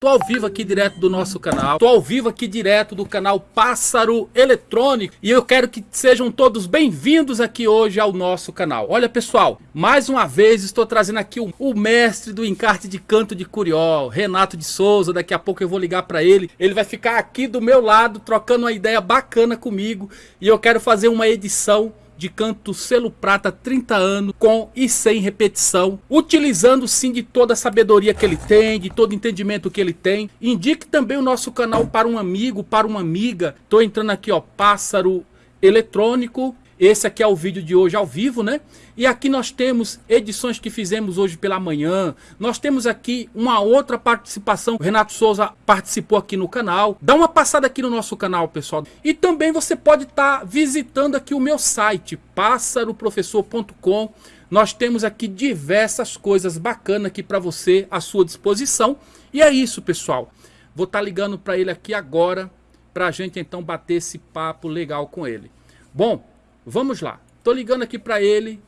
Tô ao vivo aqui direto do nosso canal, tô ao vivo aqui direto do canal Pássaro Eletrônico. E eu quero que sejam todos bem-vindos aqui hoje ao nosso canal. Olha pessoal, mais uma vez estou trazendo aqui o, o, mestre do encarte de canto de Curió, Renato de Souza, daqui a pouco eu vou ligar para ele, ele vai ficar aqui do meu lado trocando uma ideia bacana comigo. E eu quero fazer uma edição de canto selo prata 30 anos com e sem repetição, utilizando sim de toda a sabedoria que ele tem, de todo entendimento que ele tem. Indique também o nosso canal para um amigo, para uma amiga. Tô entrando aqui, ó, Pássaro Eletrônico esse aqui é o vídeo de hoje ao vivo, né? E aqui nós temos edições que fizemos hoje pela manhã. Nós temos aqui uma outra participação. O Renato Souza participou aqui no canal. Dá uma passada aqui no nosso canal, pessoal. E também você pode estar tá visitando aqui o meu site, pássaroprofessor.com. Nós temos aqui diversas coisas bacanas aqui para você à sua disposição. E é isso, pessoal. Vou estar tá ligando para ele aqui agora, para a gente então bater esse papo legal com ele. Bom, Vamos lá. Tô ligando aqui para ele.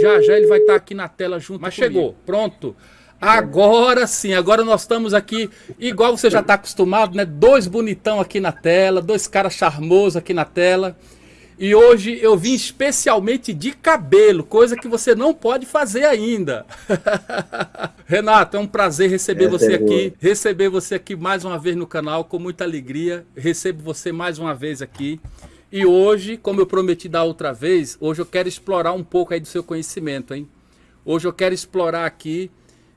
Já já ele vai estar tá aqui na tela junto Mas comigo. chegou. Pronto. Agora sim, agora nós estamos aqui, igual você já está acostumado, né? Dois bonitão aqui na tela, dois caras charmosos aqui na tela. E hoje eu vim especialmente de cabelo, coisa que você não pode fazer ainda. Renato, é um prazer receber você é aqui, receber você aqui mais uma vez no canal, com muita alegria. Recebo você mais uma vez aqui. E hoje, como eu prometi da outra vez, hoje eu quero explorar um pouco aí do seu conhecimento, hein? Hoje eu quero explorar aqui,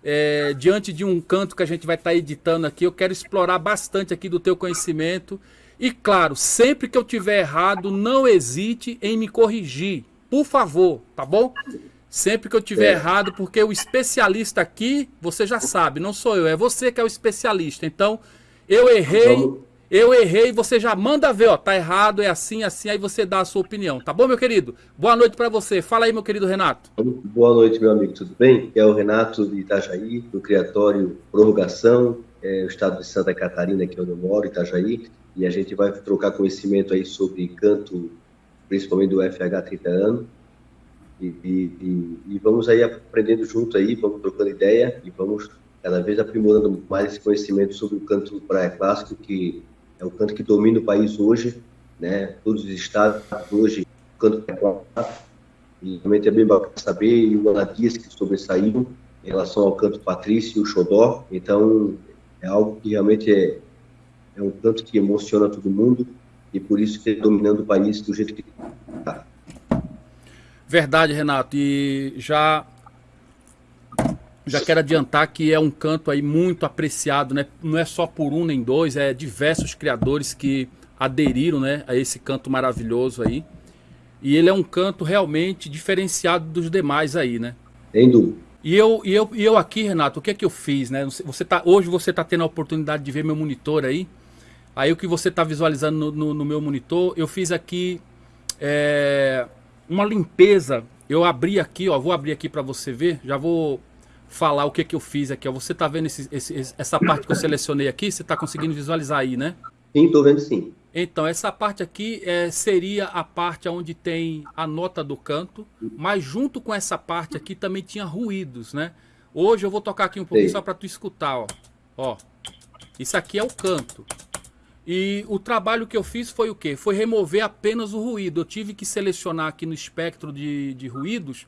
é, diante de um canto que a gente vai estar tá editando aqui, eu quero explorar bastante aqui do teu conhecimento. E claro, sempre que eu tiver errado, não hesite em me corrigir, por favor, tá bom? Sempre que eu tiver é. errado, porque o especialista aqui, você já sabe, não sou eu, é você que é o especialista. Então, eu errei, Vamos eu errei, você já manda ver, ó, tá errado, é assim, assim, aí você dá a sua opinião, tá bom, meu querido? Boa noite para você. Fala aí, meu querido Renato. Boa noite, meu amigo, tudo bem? É o Renato de Itajaí, do Criatório Prorrogação, é, o estado de Santa Catarina, que é onde eu moro, Itajaí, e a gente vai trocar conhecimento aí sobre canto, principalmente do FH 30 anos, e, e, e, vamos aí aprendendo junto aí, vamos trocando ideia e vamos cada vez aprimorando mais esse conhecimento sobre o canto praia clássico, que é o canto que domina o país hoje, né? Todos os estados hoje, o canto é e realmente é bem bacana saber, e o Anadias que sobressaíram em relação ao canto patrício e o xodó, então é algo que realmente é, é um canto que emociona todo mundo, e por isso que é dominando o país do jeito que está. Verdade, Renato, e já já quero adiantar que é um canto aí muito apreciado, né? Não é só por um nem dois, é diversos criadores que aderiram, né, a esse canto maravilhoso aí. E ele é um canto realmente diferenciado dos demais aí, né? Sem dúvida. E eu, e, eu, e eu aqui, Renato, o que é que eu fiz, né? Você tá, hoje você está tendo a oportunidade de ver meu monitor aí. Aí o que você está visualizando no, no, no, meu monitor, eu fiz aqui é, uma limpeza. Eu abri aqui, ó, vou abrir aqui para você ver. Já vou falar o que, que eu fiz aqui. Ó. Você está vendo esse, esse, essa parte que eu selecionei aqui? Você está conseguindo visualizar aí, né? Sim, estou vendo sim. Então, essa parte aqui é, seria a parte onde tem a nota do canto, mas junto com essa parte aqui também tinha ruídos, né? Hoje eu vou tocar aqui um pouquinho Sim. só para tu escutar, ó. ó. Isso aqui é o canto. E o trabalho que eu fiz foi o quê? Foi remover apenas o ruído. Eu tive que selecionar aqui no espectro de, de ruídos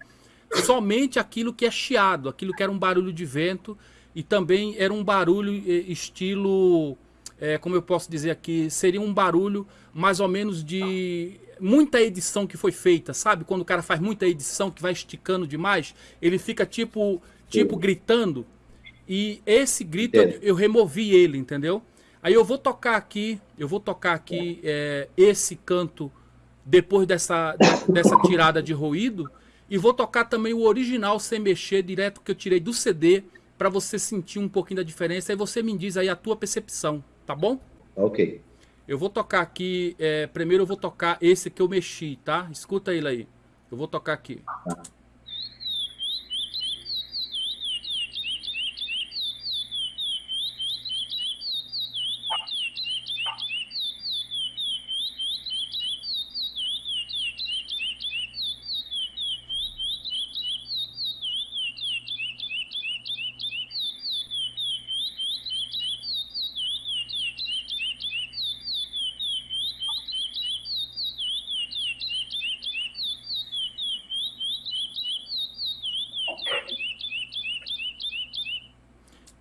somente aquilo que é chiado, aquilo que era um barulho de vento e também era um barulho eh, estilo, é, como eu posso dizer aqui, seria um barulho mais ou menos de muita edição que foi feita, sabe? Quando o cara faz muita edição que vai esticando demais, ele fica tipo, tipo gritando. E esse grito eu, eu, removi ele, entendeu? Aí eu vou tocar aqui, eu vou tocar aqui é, esse canto depois dessa, dessa tirada de ruído e vou tocar também o original sem mexer, direto que eu tirei do CD, para você sentir um pouquinho da diferença. Aí você me diz aí a tua percepção, tá bom? Ok. Eu vou tocar aqui, é, primeiro eu vou tocar esse que eu mexi, tá? Escuta ele aí. Eu vou tocar aqui. Tá.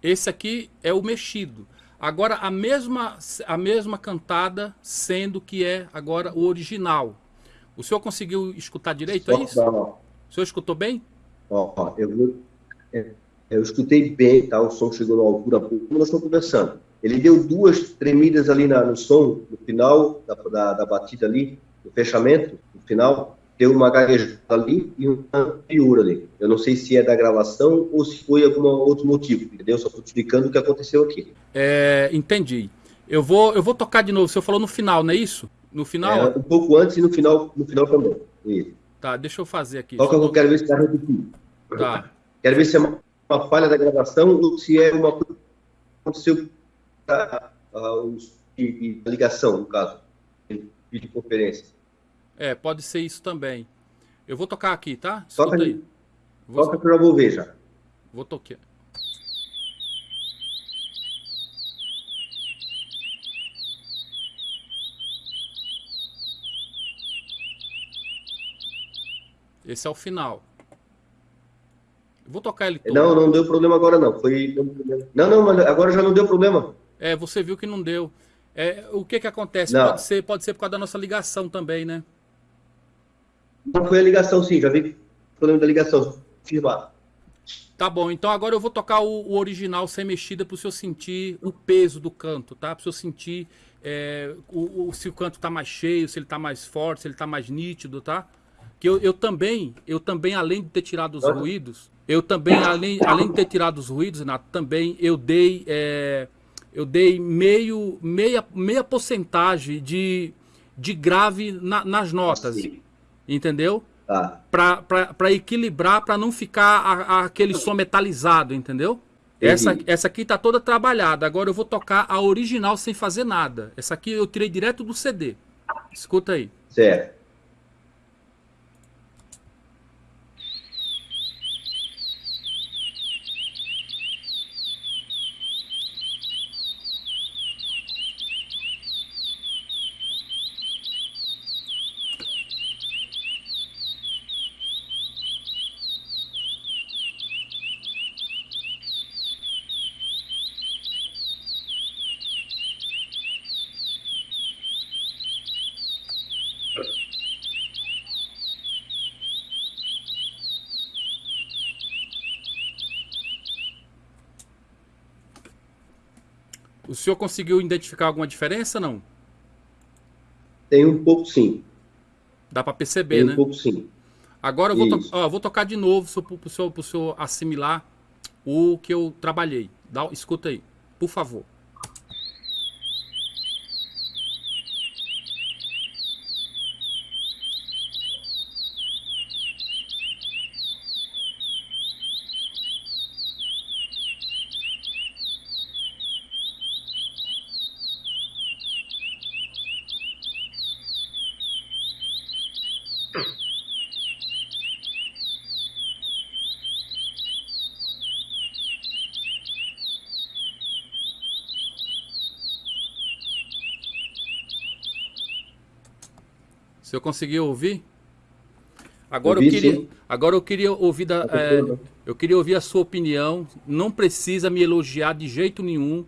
Esse aqui é o mexido. Agora a mesma, a mesma cantada, sendo que é agora o original. O senhor conseguiu escutar direito, é isso? O senhor escutou bem? Ó, eu, é, eu escutei bem, tá? O som chegou na altura, como nós estamos conversando. Ele deu duas tremidas ali na, no som, no final da, da, da batida ali, no fechamento, no final, deu uma gaguejada ali e uma piura ali. Eu não sei se é da gravação ou se foi algum outro motivo, entendeu? Só estou explicando o que aconteceu aqui. É, entendi. Eu vou, eu vou tocar de novo. Senhor falou no final, não é isso? No final? É, um pouco antes e no final, no final também. Isso. Tá, deixa eu fazer aqui. Toca que eu quero ver se está repetindo. Tá. Quero ver se é uma, uma, falha da gravação ou se é uma coisa que aconteceu a, a, a ligação, no caso, de videoconferência. É, pode ser isso também. Eu vou tocar aqui, tá? Escuta Toca aí. Vou... Toca que eu vou ver já. Vou tocar. Esse é o final. vou tocar ele todo. Não, não deu problema agora não. Foi Não, não, mas agora já não deu problema. É, você viu que não deu. É, o que que acontece? Pode ser, pode ser por causa da nossa ligação também, né? Não foi a ligação, sim, já vi problema da ligação. Firmado. Tá bom, então agora eu vou tocar o, o original sem mexida para o senhor sentir o peso do canto, tá? Para o senhor sentir é, o, o, se o canto está mais cheio, se ele está mais forte, se ele está mais nítido, tá? Que eu, eu também, eu também, além de ter tirado os ruídos, eu também, além, além de ter tirado os ruídos, Renato, também eu dei, é, eu dei meio, meia, meia porcentagem de, de grave na, nas notas. Sim entendeu? Tá. Para equilibrar, para não ficar a, a, aquele som metalizado, entendeu? Essa, essa aqui tá toda trabalhada. Agora eu vou tocar a original sem fazer nada. Essa aqui eu tirei direto do CD. Escuta aí. Certo. Senhor conseguiu identificar alguma diferença, não? Tem um pouco, sim. Dá para perceber, Tem né? um pouco, sim. Agora eu vou, to ó, vou tocar de novo para o senhor, senhor assimilar o que eu trabalhei. Dá, escuta aí, por favor. Se eu conseguir ouvir? Agora Ouvi, eu queria, agora eu queria ouvir da, é, eu queria ouvir a sua opinião. Não precisa me elogiar de jeito nenhum.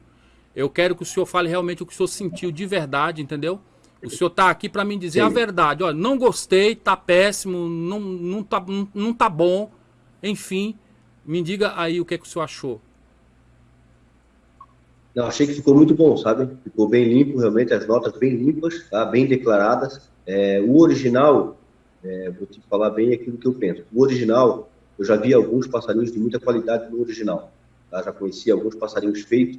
Eu quero que o senhor fale realmente o que o senhor sentiu de verdade, entendeu? O senhor está aqui para me dizer Sim. a verdade. Olha, não gostei, tá péssimo, não, não, tá, não, não tá bom. Enfim, me diga aí o que, é que o senhor achou. Não, achei que ficou muito bom, sabe? Ficou bem limpo, realmente, as notas bem limpas, tá? bem declaradas. É, o original, é, vou te falar bem aquilo que eu penso. O original, eu já vi alguns passarinhos de muita qualidade no original. Tá? Já conheci alguns passarinhos feitos.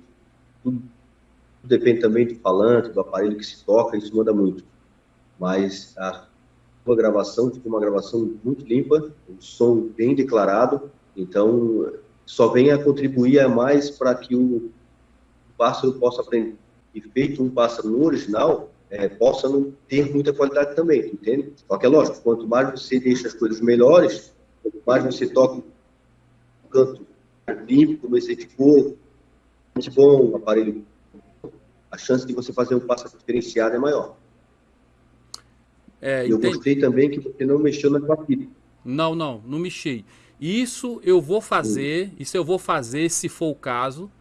Tudo, tudo, depende também do falante, do aparelho que se toca, isso manda muito. Mas a sua gravação ficou uma gravação muito limpa, um som bem declarado. Então, só vem a contribuir a mais para que o pássaro possa aprender. E feito um pássaro no original, é, possa não ter muita qualidade também, entende? Só que é lógico, quanto mais você deixa as coisas melhores, quanto mais você toca um canto limpo, como esse ficou, muito bom, aparelho, a chance de você fazer um passo diferenciado é maior. É, eu gostei também que você não mexeu na batida. Não, não, não mexi. Isso eu vou fazer, Sim. isso eu vou fazer se for o caso,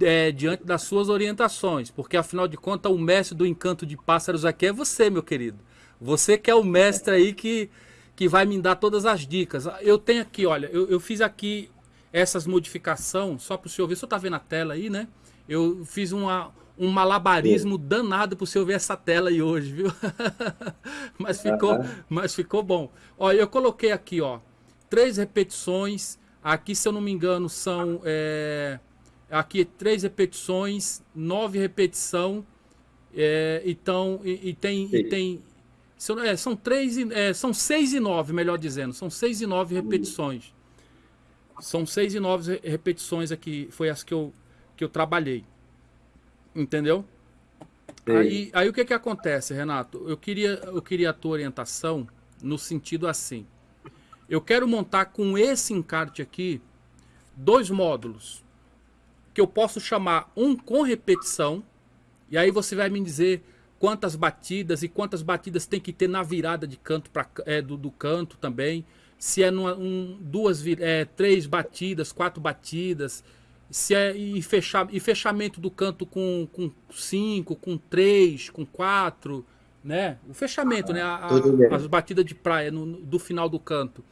é, diante das suas orientações, porque afinal de contas o mestre do encanto de pássaros aqui é você, meu querido. Você que é o mestre aí que, que vai me dar todas as dicas. Eu tenho aqui, olha, eu, eu fiz aqui essas modificações, só para o senhor ver, o senhor está vendo a tela aí, né? Eu fiz uma, um malabarismo Sim. danado para o senhor ver essa tela aí hoje, viu? mas, ficou, mas ficou bom. Ó, eu coloquei aqui, ó, três repetições. Aqui, se eu não me engano, são... É, aqui três repetições, nove repetição. É, então, e, e tem... E tem são, é, são, três, é, são seis e nove, melhor dizendo. São seis e nove repetições. São seis e nove repetições aqui. Foi as que eu, que eu trabalhei. Entendeu? Aí, aí o que que acontece, Renato? Eu queria, eu queria a tua orientação no sentido assim. Eu quero montar com esse encarte aqui dois módulos que eu posso chamar um com repetição e aí você vai me dizer quantas batidas e quantas batidas tem que ter na virada de canto para é, do, do, canto também. Se é numa, um, duas, é, três batidas, quatro batidas, se é e, fechar, e fechamento do canto com, com cinco, com três, com quatro, né? O fechamento, né? A, a, as batidas de praia no, no, do final do canto.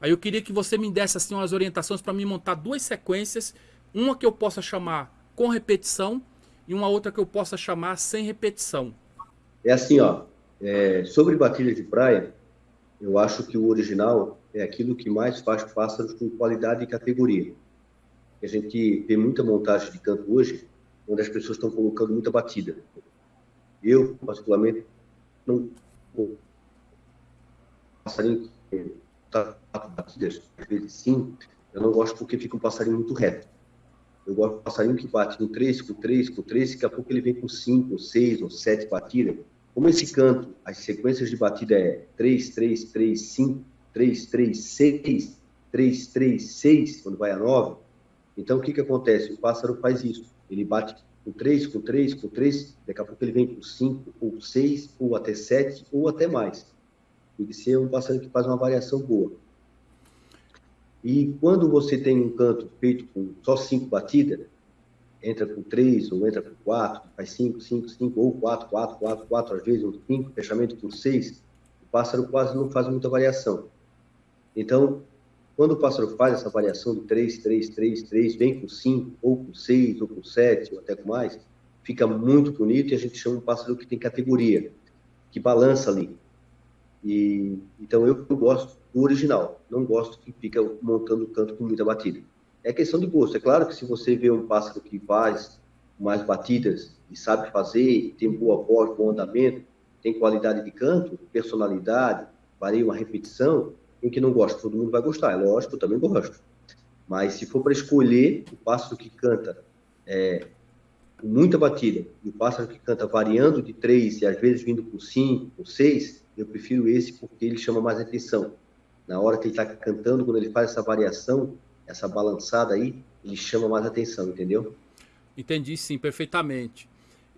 Aí eu queria que você me desse assim umas orientações para mim montar duas sequências, uma que eu possa chamar com repetição e uma outra que eu possa chamar sem repetição. É assim, ó. É, sobre batida de praia, eu acho que o original é aquilo que mais faz pássaros com qualidade e categoria a gente vê muita montagem de canto hoje, onde as pessoas estão colocando muita batida. Eu, particularmente, não passarinho que tá batidas, às vezes sim, eu não gosto porque fica um passarinho muito reto. Eu gosto de passarinho que bate com 3, com 3, com 3, daqui a pouco ele vem com 5, 6 ou 7 batidas. Como esse canto, as sequências de batida é 3, 3, 3, 5, 3, 3, 6, 3, 3, 6, quando vai a 9, então, o que, que acontece? O pássaro faz isso. Ele bate com 3, com 3, com 3, daqui a pouco ele vem com 5, ou 6, ou até 7, ou até mais. Tem que ser um pássaro que faz uma variação boa. E quando você tem um canto feito com só 5 batidas, entra com 3, ou entra com 4, faz 5, 5, 5, ou 4, 4, 4, 4, às vezes, ou 5, fechamento com 6, o pássaro quase não faz muita variação. Então, quando o pássaro faz essa variação de 3, 3, 3, 3, vem com 5, ou com 6, ou com 7, ou até com mais, fica muito bonito e a gente chama um pássaro que tem categoria, que balança ali. E, então eu gosto do original, não gosto que fica montando o canto com muita batida. É questão de gosto. É claro que se você vê um pássaro que faz mais batidas e sabe fazer, tem boa voz, bom andamento, tem qualidade de canto, personalidade, varia uma repetição, em que não gosta, todo mundo vai gostar. É lógico, eu também gosto. Mas se for para escolher o pássaro que canta é, com muita batida e o pássaro que canta variando de três e às vezes vindo com cinco, com seis, eu prefiro esse porque ele chama mais atenção. Na hora que ele está cantando, quando ele faz essa variação, essa balançada aí, ele chama mais atenção, entendeu? Entendi sim, perfeitamente.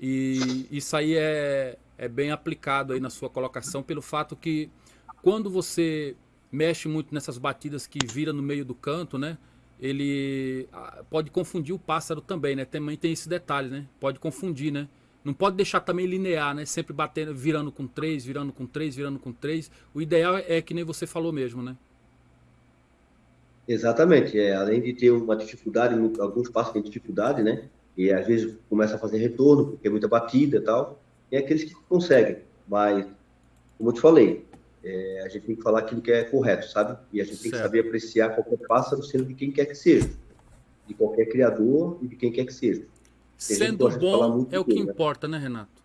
E isso aí é, é bem aplicado aí na sua colocação, pelo fato que quando você mexe muito nessas batidas que vira no meio do canto, né? Ele ah, pode confundir o pássaro também, né? Também tem esse detalhe, né? Pode confundir, né? Não pode deixar também linear, né? Sempre batendo, virando com três, virando com três, virando com três. O ideal é que nem você falou mesmo, né? Exatamente. É, além de ter uma dificuldade, alguns passos têm dificuldade, né? E às vezes começa a fazer retorno, porque é muita batida e tal. E é aqueles que conseguem. Mas, como eu te falei, é, a gente tem que falar aquilo que é correto, sabe? E a gente tem que saber apreciar qualquer pássaro, sendo de quem quer que seja. De qualquer criador e de quem quer que seja. Sendo bom é o que né? importa, né, Renato?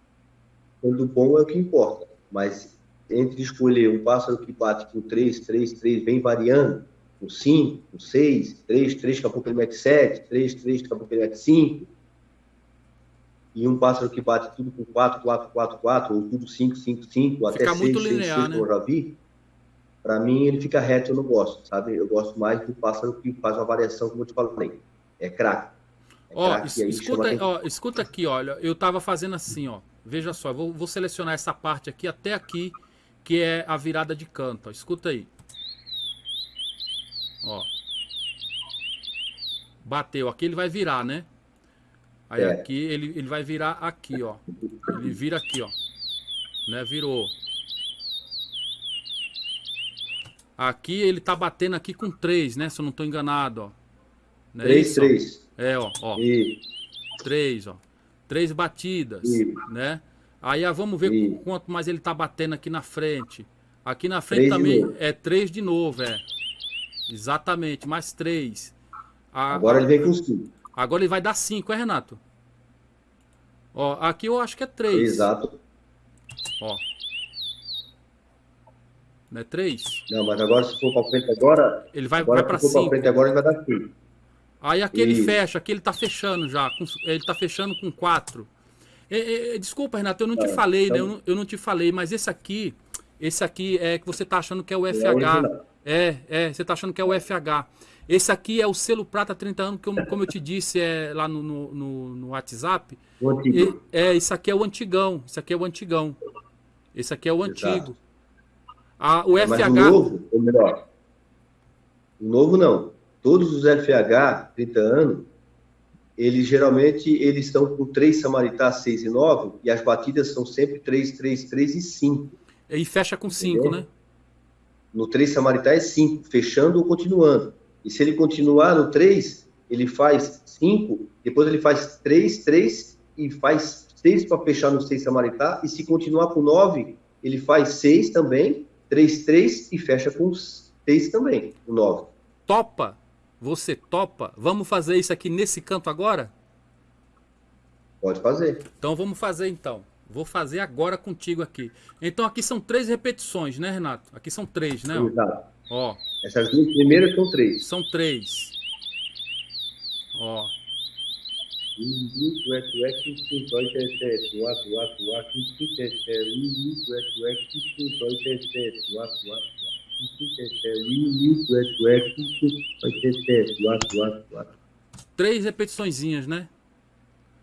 Sendo bom é o que importa. Mas entre escolher um pássaro que bate com 3, 3, 3, vem variando, com 5, com 6, 3, 3, daqui a pouco ele mete 7, 3, 3, daqui a pouco ele mete 5, e um pássaro que bate tudo com 4, 4, 4, 4, ou tudo 5, 5, 5, até 6, muito 6, linear, 6, né? eu já vi, para mim ele fica reto, eu não gosto, sabe? Eu gosto mais do pássaro que faz uma variação, como eu te falei, é craque. É ó, escuta, ó, escuta aqui, olha, eu tava fazendo assim, ó, veja só, vou, vou selecionar essa parte aqui até aqui, que é a virada de canto, ó, escuta aí. Ó. Bateu, aqui ele vai virar, né? Aí é. aqui ele, ele vai virar aqui, ó. Ele vira aqui, ó. Né? Virou. Aqui ele tá batendo aqui com 3, né? Se eu não tô enganado, ó. 3, é 3. É, ó, ó. E... 3, ó. Três batidas, e... né? Aí ó, vamos ver e... quanto mais ele tá batendo aqui na frente. Aqui na frente também é 3 de novo, é. Exatamente, mais 3. Agora ele vem com 5. Agora ele vai dar 5, é, Renato? Ó, aqui eu acho que é 3. Exato. Ó. Não é 3? Não, mas agora se for para frente agora... Ele vai, agora, vai para 5. Se for frente agora ele vai dar 5. Aí aqui ele fecha, aqui ele tá fechando já. Com, ele tá fechando com 4. desculpa, Renato, eu não te é, falei, então... né? Eu não, eu não, te falei, mas esse aqui... Esse aqui é que você tá achando que é o FH. É, é, você tá achando que é o FH. Esse aqui é o selo prata 30 anos, que eu, como eu te disse é, lá no, no, no, no WhatsApp. E, é, isso aqui é o antigão. Isso aqui é o antigão. Esse aqui é o Exato. antigo. Ah, o FH. Mas o novo, ou melhor, o novo não. Todos os FH 30 anos, eles geralmente eles estão com 3 Samaritá 6 e 9, e as batidas são sempre 3, 3, 3 e 5. E fecha com 5, né? No 3 Samaritá é 5, fechando ou continuando. E se ele continuar no 3, ele faz 5, depois ele faz 3, 3 e faz 6 para fechar no 6 Samaritá. E se continuar com 9, ele faz 6 também, 3, 3 e fecha com 6 também, o 9. Topa? Você topa? Vamos fazer isso aqui nesse canto agora? Pode fazer. Então vamos fazer então. Vou fazer agora contigo aqui. Então aqui são três repetições, né, Renato? Aqui são três, né? Exato. Ó. Essas duas primeiras são três. São três. Ó. Três repetiçõezinhas, né?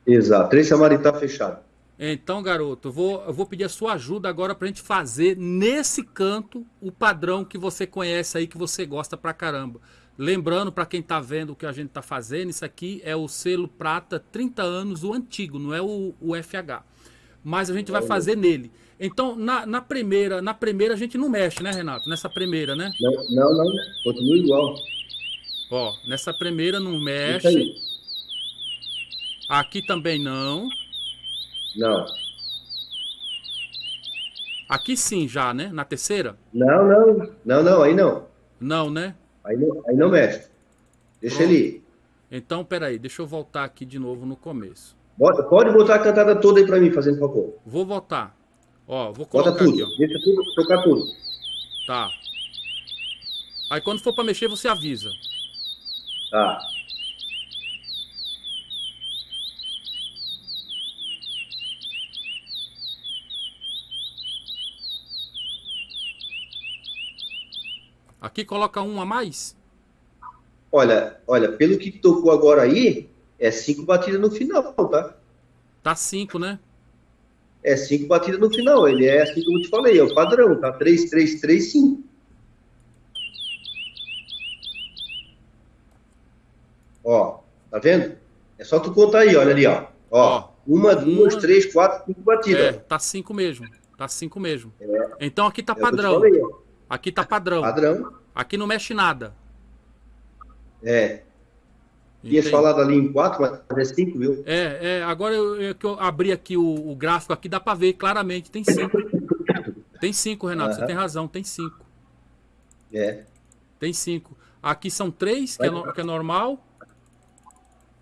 Exato. Três samaritá fechado. Então, garoto, eu vou, eu vou pedir a sua ajuda agora para a gente fazer nesse canto o padrão que você conhece aí, que você gosta pra caramba. Lembrando para quem está vendo o que a gente está fazendo, isso aqui é o selo prata 30 anos, o antigo, não é o, o FH. Mas a gente vai fazer nele. Então, na, na, primeira, na primeira a gente não mexe, né, Renato? Nessa primeira, né? Não, não, não. continua igual. Ó, nessa primeira não mexe. Aqui também não. Não. Aqui sim já, né? Na terceira? Não, não. Não, não, aí não. Não, né? Aí não, aí não mexe. Deixa Pronto. ele ir. Então, peraí, deixa eu voltar aqui de novo no começo. Bota, pode botar a cantada toda aí pra mim, fazendo favor. Vou voltar. Ó, vou colocar Bota tudo. aqui, ó. Deixa tudo, tocar tudo. Tá. Aí quando for pra mexer, você avisa. Tá. Aqui coloca um a mais? Olha, olha, pelo que tocou agora aí, é cinco batidas no final, tá? Tá cinco, né? É cinco batidas no final. Ele é assim como eu te falei, é o padrão, tá? Três, três, três, cinco. Ó, tá vendo? É só tu contar aí, olha ali, ó. Ó, uma, duas, uma... três, quatro, cinco batidas. É, tá cinco mesmo. Tá cinco mesmo. É. Então aqui tá é padrão. Falei. Aqui tá padrão. Padrão. Aqui não mexe nada. É. Tinha falado ali em 4, mas é 5, viu? É, é. Agora eu, que eu abri aqui o, o, gráfico aqui, dá para ver claramente. Tem 5. tem 5, Renato. Você tem razão, tem 5. É. Tem 5. Aqui são 3, que, é, que é normal.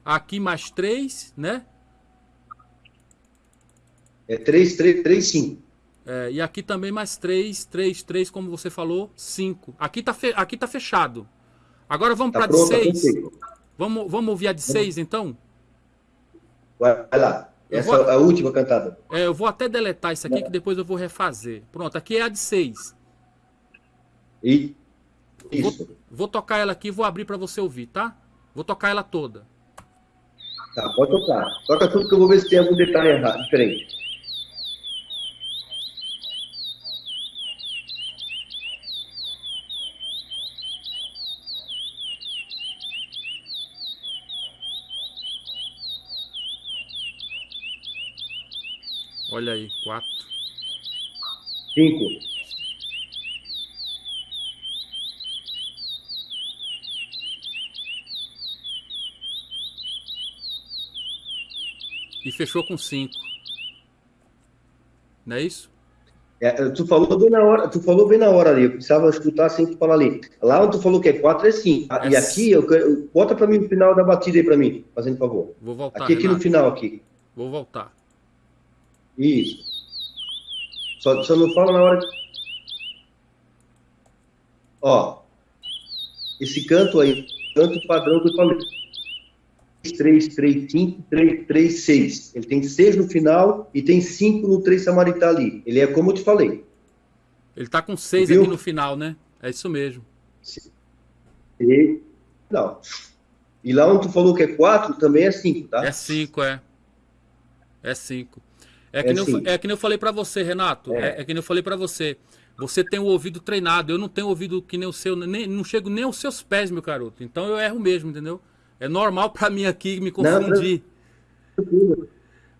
Aqui mais 3, né? É 3, 3, 3, 5. É, e aqui também mais 3, 3, 3, como você falou, 5. Aqui tá, fe... aqui tá fechado. Agora vamos tá para de 6. Vamos, vamos ouvir a de 6 então? Vai lá. Essa vou... é a última cantada. É, eu vou até deletar isso aqui, que depois eu vou refazer. Pronto, aqui é a de 6. E... Isso. Vou, vou tocar ela aqui e vou abrir para você ouvir, tá? Vou tocar ela toda. Tá, pode tocar. Toca tudo que eu vou ver se tem algum detalhe errado, diferente. Olha aí, quatro. Cinco. E fechou com cinco. Não é isso? É, tu falou bem na hora, tu falou bem na hora ali, eu precisava escutar assim tu falar ali. Lá onde tu falou que é 4 é 5. É e aqui, eu, eu, bota para mim o final da batida aí para mim, fazendo favor. Vou voltar. Aqui, aqui no final aqui. Vou voltar. Isso. Só, só não fala na hora. Ó, esse canto aí, canto padrão que eu falei. 3, 3, 5, 3, 3, 6. Ele tem 6 no final e tem 5 no 3 Samaritá ali. Ele é como eu te falei. Ele tá com 6 aqui no final, né? É isso mesmo. E, não. E lá onde tu falou que é 4, também é 5, tá? É 5, é. É 5. É, que é, eu, é que nem eu falei para você, Renato. É. é, é que nem eu falei para você. Você tem o ouvido treinado. Eu não tenho ouvido que nem o seu. Nem, não chego nem aos seus pés, meu garoto. Então eu erro mesmo, entendeu? É normal para mim aqui me confundir. Não,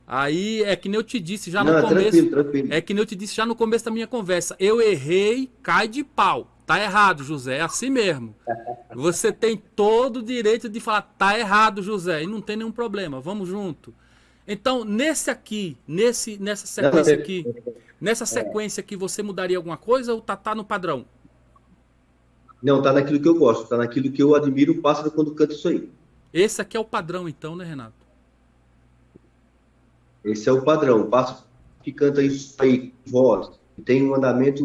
Aí é que nem eu te disse já no Não, começo. Tranquilo, tranquilo. É que nem eu te disse já no começo da minha conversa. Eu errei, cai de pau. Tá errado, José. É assim mesmo. Você tem todo o direito de falar, tá errado, José. E não tem nenhum problema. Vamos junto. Então, nesse aqui, nesse, nessa sequência aqui, nessa sequência aqui, você mudaria alguma coisa ou tá, tá no padrão? Não, tá naquilo que eu gosto, tá naquilo que eu admiro o pássaro quando canta isso aí. Esse aqui é o padrão, então, né, Renato? Esse é o padrão. O pássaro que canta isso aí, voz, que tem um andamento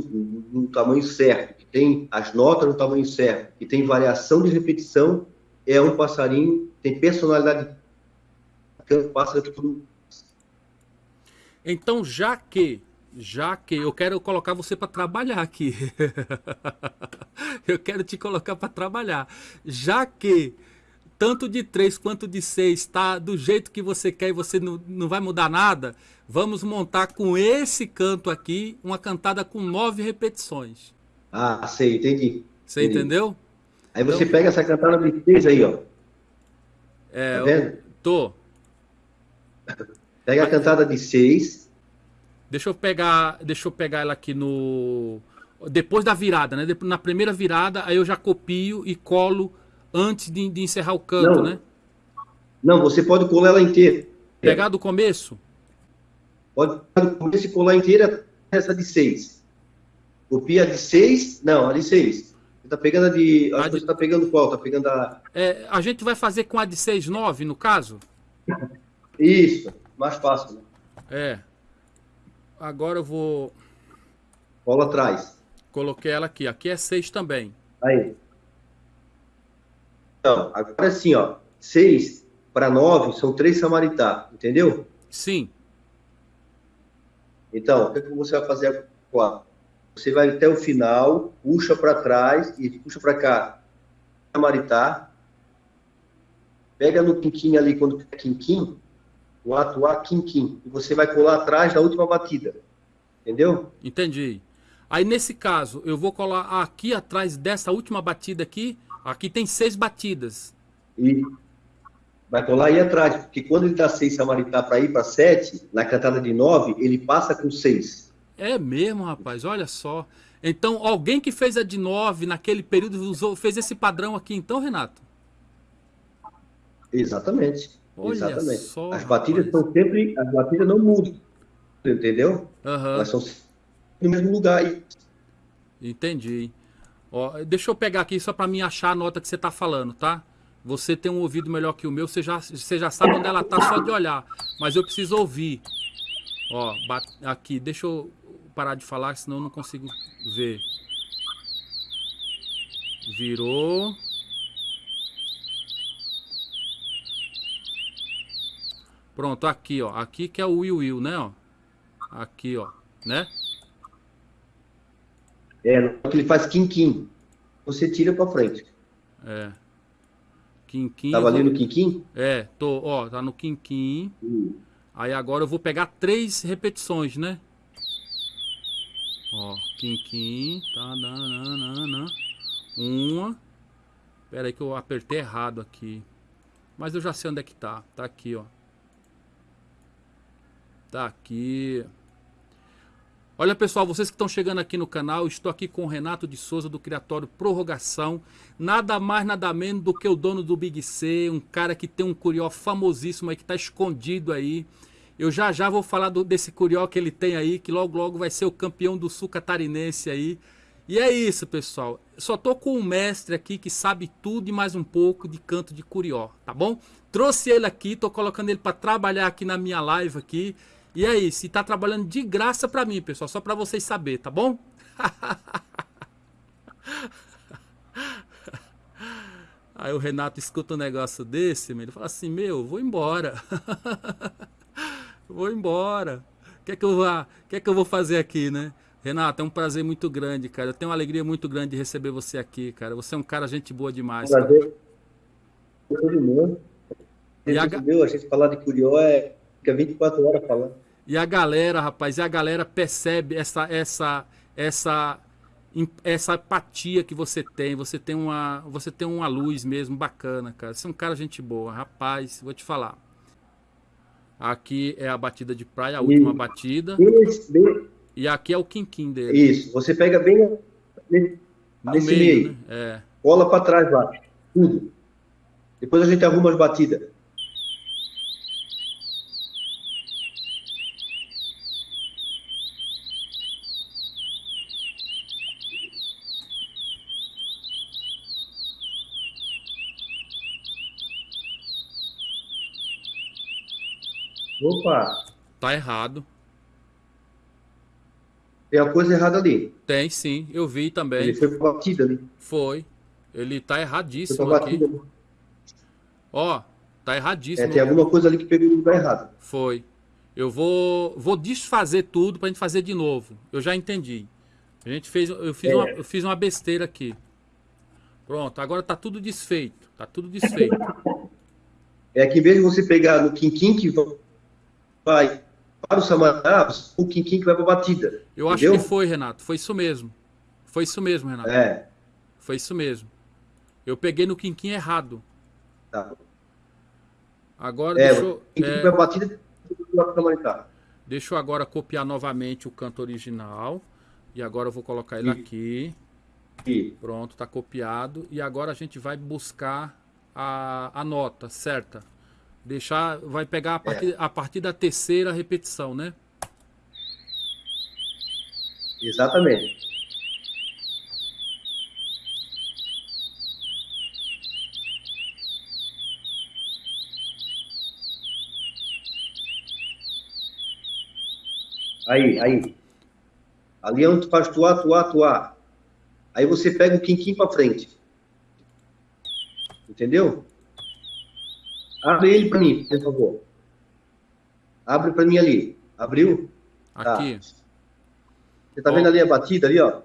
no tamanho certo, que tem as notas no tamanho certo, que tem variação de repetição, é um passarinho, tem personalidade. Pássaro que tudo. Então, já que já que eu quero colocar você para trabalhar aqui. eu quero te colocar para trabalhar. Já que tanto de 3 quanto de 6 está do jeito que você quer e você não, não vai mudar nada, vamos montar com esse canto aqui uma cantada com nove repetições. Ah, sei, entendi. Você entendi. entendeu? Aí você então, pega essa cantada de 6 aí, ó. É, tá vendo? Tô. Pega a cantada de 6. Deixa eu pegar, deixa eu pegar ela aqui no depois da virada, né? Na primeira virada, aí eu já copio e colo antes de, de encerrar o canto, não. né? Não, você pode colar ela inteira. Pegar do começo? Pode pegar do começo e colar inteira essa de 6. Copia de 6, não, a de 6. Você tá pegando a de. Acho a que você tá pegando qual? Tá pegando a. É, a gente vai fazer com a de 6, 9, no caso? Isso, mais fácil, né? É. Agora eu vou. Cola atrás. Coloquei ela aqui. Aqui é 6 também. Aí. Então, agora assim, ó, 6 para 9 são 3 samaritá, entendeu? Sim. Então, o que, é que você vai fazer agora? Você vai até o final, puxa para trás e puxa para cá. Samaritá. Pega no quinquim ali, quando é quinquim, o ato A, quinquim. E você vai colar atrás da última batida. Entendeu? Entendi. Aí, nesse caso, eu vou colar aqui atrás dessa última batida aqui Aqui tem seis batidas. E vai colar aí atrás, porque quando ele dá seis samaritá para ir para sete, na cantada de nove, ele passa com seis. É mesmo, rapaz, olha só. Então, alguém que fez a de nove naquele período usou, fez esse padrão aqui, então, Renato? Exatamente. Olha Exatamente. Só, as batidas rapaz. são sempre. As batidas não mudam. Entendeu? Uhum. Elas são no mesmo lugar. Entendi. Ó, deixa eu pegar aqui só para mim achar a nota que você está falando, tá? Você tem um ouvido melhor que o meu, você já, você já sabe onde ela tá só de olhar. Mas eu preciso ouvir. Ó, aqui, deixa eu parar de falar, senão eu não consigo ver. Virou. Pronto, aqui, ó. Aqui que é o Will Will, né, ó? Aqui, ó, né? É, ele faz quinquim. Você tira para frente. É. Quinquim. Tava ali no quinquim? É, tô, ó, tá no quinquim. Hum. Aí agora eu vou pegar três repetições, né? Ó, quinquim, tá, nananana. Uma. Pera aí que eu apertei errado aqui. Mas eu já sei onde é que tá. Tá aqui, ó. Tá aqui. Olha pessoal, vocês que estão chegando aqui no canal, estou aqui com o Renato de Souza do Criatório Prorrogação. Nada mais, nada menos do que o dono do Big C, um cara que tem um curió famosíssimo aí, que está escondido aí. Eu já já vou falar do, desse curió que ele tem aí, que logo logo vai ser o campeão do sul catarinense aí. E é isso, pessoal. Só tô com um mestre aqui que sabe tudo e mais um pouco de canto de curió, tá bom? Trouxe ele aqui, tô colocando ele para trabalhar aqui na minha live aqui. E é isso, e tá trabalhando de graça para mim, pessoal, só para vocês saber, tá bom? Aí o Renato escuta um negócio desse, ele fala assim: "Meu, vou embora". vou embora. O que é que eu vou, que é que eu vou fazer aqui, né? Renato, é um prazer muito grande, cara. Eu tenho uma alegria muito grande de receber você aqui, cara. Você é um cara gente boa demais. Prazer. Todo mundo. E a... A gente falar de Curió é fica 24 horas falando. E a galera, rapaz, e a galera percebe essa essa essa essa apatia que você tem. Você tem uma você tem uma luz mesmo bacana, cara. Você é um cara gente boa, rapaz. Vou te falar. Aqui é a batida de praia, a última batida. Bem, bem, e aqui é o quinquim dele. Isso, você pega bem nesse, no meio, meio. Né? É. cola para trás lá, tudo. Depois a gente arruma as batidas. Tá errado. Tem a coisa errada ali. Tem sim, eu vi também. Ele foi pra batida ali. Foi. Ele tá erradíssimo foi aqui. Ó, tá erradíssimo. É, tem alguma coisa ali que pegou no lugar errado. Foi. Eu vou, vou desfazer tudo pra gente fazer de novo. Eu já entendi. A gente fez, eu fiz, é. uma, eu fiz uma besteira aqui. Pronto, agora tá tudo desfeito. Tá tudo desfeito. É que em vez de você pegar no quinquim que vai para o Samaná, o Quinquim que vai para a batida. Eu entendeu? acho que foi, Renato. Foi isso mesmo. Foi isso mesmo, Renato. É. Foi isso mesmo. Eu peguei no Quinquim errado. Tá. Agora é, deixa eu. É... Vai batida, deixa eu agora copiar novamente o canto original. E agora eu vou colocar ele aqui. E. Pronto, tá copiado. E agora a gente vai buscar a, a nota certa. Deixar, vai pegar a partir, é. a partir da terceira repetição, né? Exatamente. Aí, aí. Ali é onde tu faz tuar, tuar, tuar. Aí você pega o quinquim para frente. Entendeu? Abre ele para mim, por favor. Abre para mim ali. Abriu? Aqui. Tá. Você tá ó. vendo ali a batida ali, ó?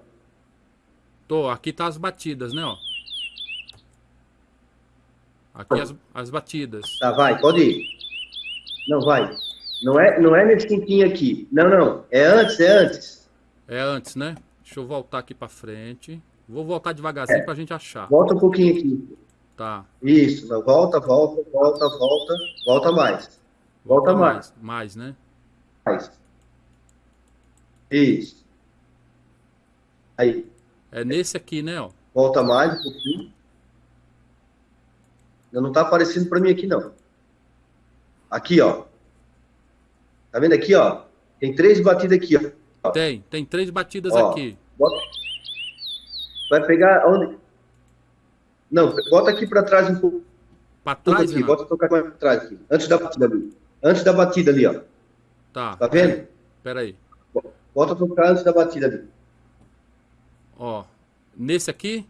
Tô, aqui tá as batidas, né, ó. Aqui as, as batidas. Tá, vai, pode ir. Não, vai. Não é, não é nesse quinquinho aqui. Não, não. É antes, é antes. É antes, né? Deixa eu voltar aqui para frente. Vou voltar devagarzinho é. pra gente achar. Volta um pouquinho aqui. Tá. Isso, volta, volta, volta, volta, volta mais. Volta, volta mais. mais. Mais, né? Mais. Isso. Aí. É nesse aqui, né, ó. Volta mais um pouquinho. Não tá aparecendo para mim aqui, não. Aqui, ó. Tá vendo aqui, ó? Tem três batidas aqui, ó. Tem, tem três batidas ó, aqui. Bota... Vai pegar onde não, bota aqui para trás um pouco. Para trás, aqui, Bota tocar para trás aqui. Antes da batida ali. Antes da batida ali, ó. Tá. Tá vendo? Pera aí. Bota tocar antes da batida ali. Ó. Nesse aqui?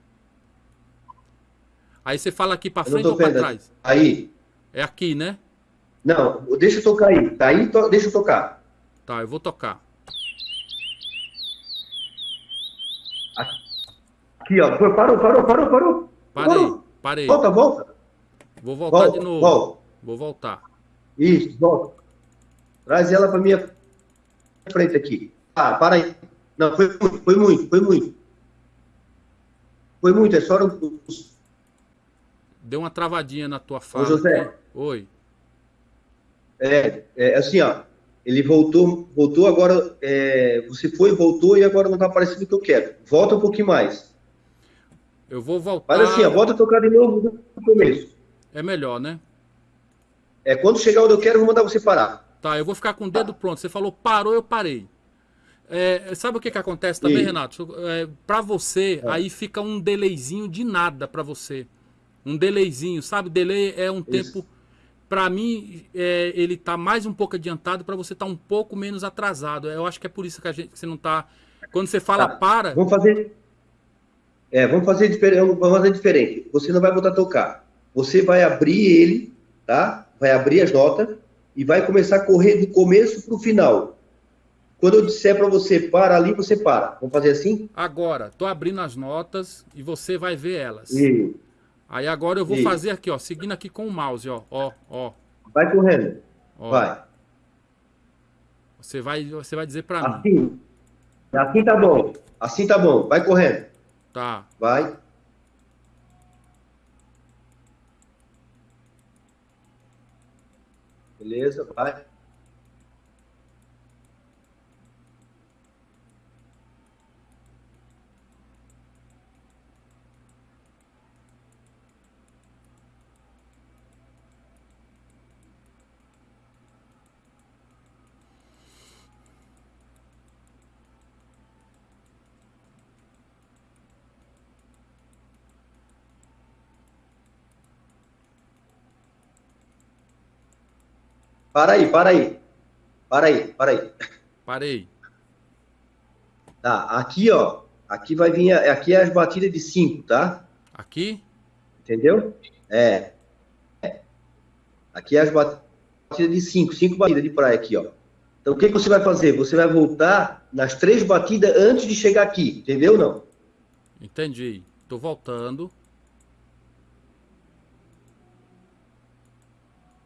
Aí você fala aqui para frente ou para trás? Aí. É aqui, né? Não, deixa eu tocar aí. Tá aí, to... deixa eu tocar. Tá, eu vou tocar. Aqui, ó. Parou, parou, parou, parou. Parei, parei. Volta, volta. Vou voltar volta, de novo. Volta. Vou voltar. Isso, volta. Traz ela para minha frente aqui. Ah, para aí. Não, foi muito, foi muito, foi muito. Foi muito, é só um... Deu uma travadinha na tua fala. Ô, José. Aqui. Oi. É, é assim, ó. ele voltou, voltou agora, é, você foi, voltou e agora não está aparecendo o que eu quero. Volta um pouquinho mais. Eu vou voltar. Faz assim, ó, volta a tocar de novo no começo. É melhor, né? É, quando chegar onde eu quero, eu vou mandar você parar. Tá, eu vou ficar com o dedo pronto. Você falou parou, eu parei. É, sabe o que, que acontece também, Renato? É, para você, é. aí fica um delayzinho de nada para você. Um delayzinho, sabe? Delay é um Isso. tempo. Para mim, é, ele tá mais um pouco adiantado, para você tá um pouco menos atrasado. Eu acho que é por isso que a gente que você não tá. Quando você fala tá. para. Vamos fazer. É, vamos fazer diferente. Vamos fazer diferente. Você não vai botar tocar. Você vai abrir ele, tá? Vai abrir as notas e vai começar a correr do começo para o final. Quando eu disser para você para ali, você para. Vamos fazer assim? Agora, tô abrindo as notas e você vai ver elas. Isso. Aí agora eu vou Isso. fazer aqui, ó, seguindo aqui com o mouse, ó, ó, ó. Vai correndo. Ó. Vai. Você vai, você vai dizer para assim. mim. Assim tá bom. Assim tá bom. Vai correndo. Tá. Vai. Beleza, vai. Para aí, para aí. Para aí, para aí. Parei. Tá, aqui, ó. Aqui vai vir, aqui é as batidas de 5, tá? Aqui? Entendeu? É. é. Aqui é as batidas de 5, 5 batidas de praia aqui, ó. Então, o que, que você vai fazer? Você vai voltar nas três batidas antes de chegar aqui, entendeu não? Entendi. Tô voltando.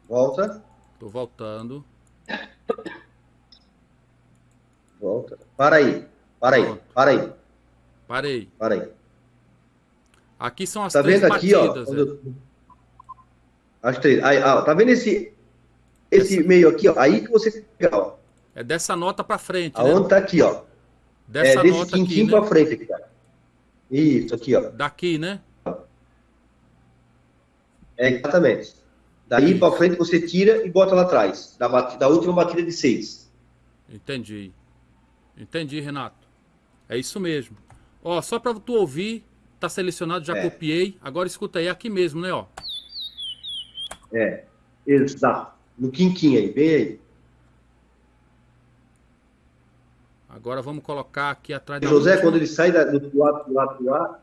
Volta. Tô voltando. Volta. Para aí. Para aí. Pronto. Para aí. Parei. Para aí. Aqui são as tá três vendo aqui. Ó, eu... As três. Aí, ó, tá vendo esse, esse Essa... meio aqui, ó? Aí que você ó. É dessa nota para frente. Aonde né? tá aqui, ó? Dessa é, desse nota aqui, né? para frente aqui, cara. Isso, aqui, ó. Daqui, né? É, exatamente. Daí para frente você tira e bota lá atrás, da, da última batida de seis. Entendi. Entendi, Renato. É isso mesmo. Ó, só para tu ouvir, tá selecionado, já é. copiei. Agora escuta aí, aqui mesmo, né, ó. É, exato. No quinquinho aí, bem aí. Agora vamos colocar aqui atrás José, quando ele sai da, do lado do lado do lado,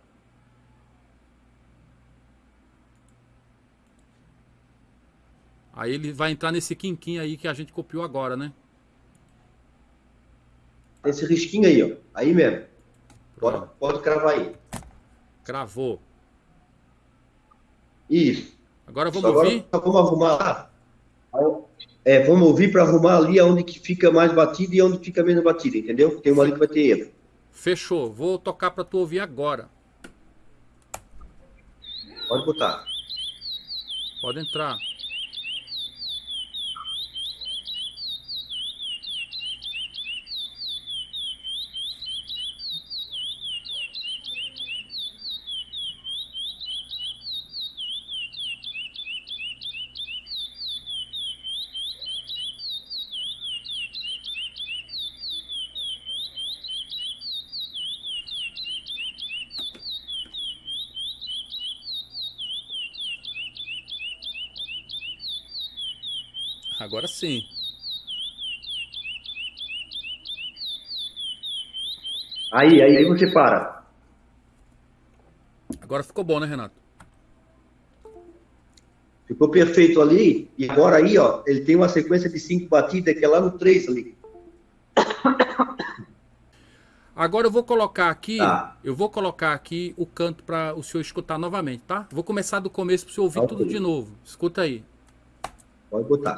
Aí ele vai entrar nesse quinquim aí que a gente copiou agora, né? Esse risquinho aí, ó. Aí mesmo. Pode, pode cravar aí. Cravou. Isso. Agora vamos agora ouvir? vamos arrumar. É, vamos ouvir para arrumar ali onde que fica mais batido e onde fica menos batido, entendeu? Tem uma ali que vai ter erro. Fechou. Vou tocar para tu ouvir agora. Pode botar. Pode entrar. Agora sim. Aí, aí, aí você para. Agora ficou bom, né, Renato? Ficou perfeito ali. E agora aí, ó, ele tem uma sequência de cinco batidas que é lá no três ali. Agora eu vou colocar aqui, tá. eu vou colocar aqui o canto para o senhor escutar novamente, tá? Vou começar do começo para o senhor ouvir tudo de novo. Escuta aí. Pode botar.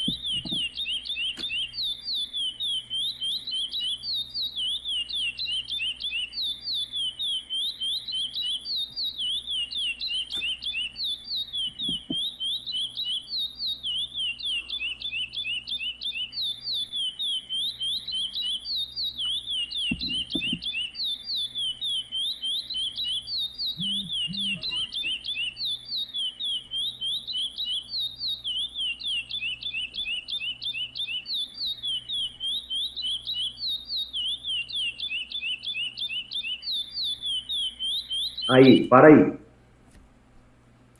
para aí.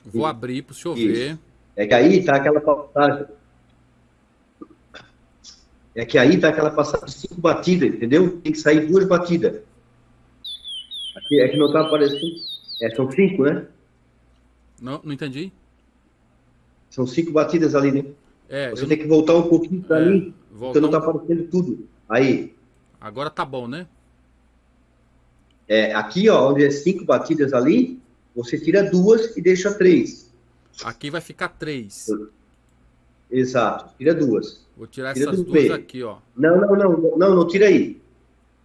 Vou abrir para o senhor Isso. ver. É que aí tá aquela passagem. É que aí tá aquela passagem de cinco batidas, entendeu? Tem que sair duas batidas. Aqui, é que não tá aparecendo. É, são cinco, né? Não, não entendi. São cinco batidas ali, né? É, Você tem que voltar um pouquinho para é, mim, porque não tá aparecendo tudo. Aí. Agora tá bom, né? É, aqui, ó, onde é cinco batidas ali, você tira duas e deixa três. Aqui vai ficar três. Exato, tira duas. Vou tirar tira essas duas meio. aqui, ó. Não, não, não, não, não, tira aí.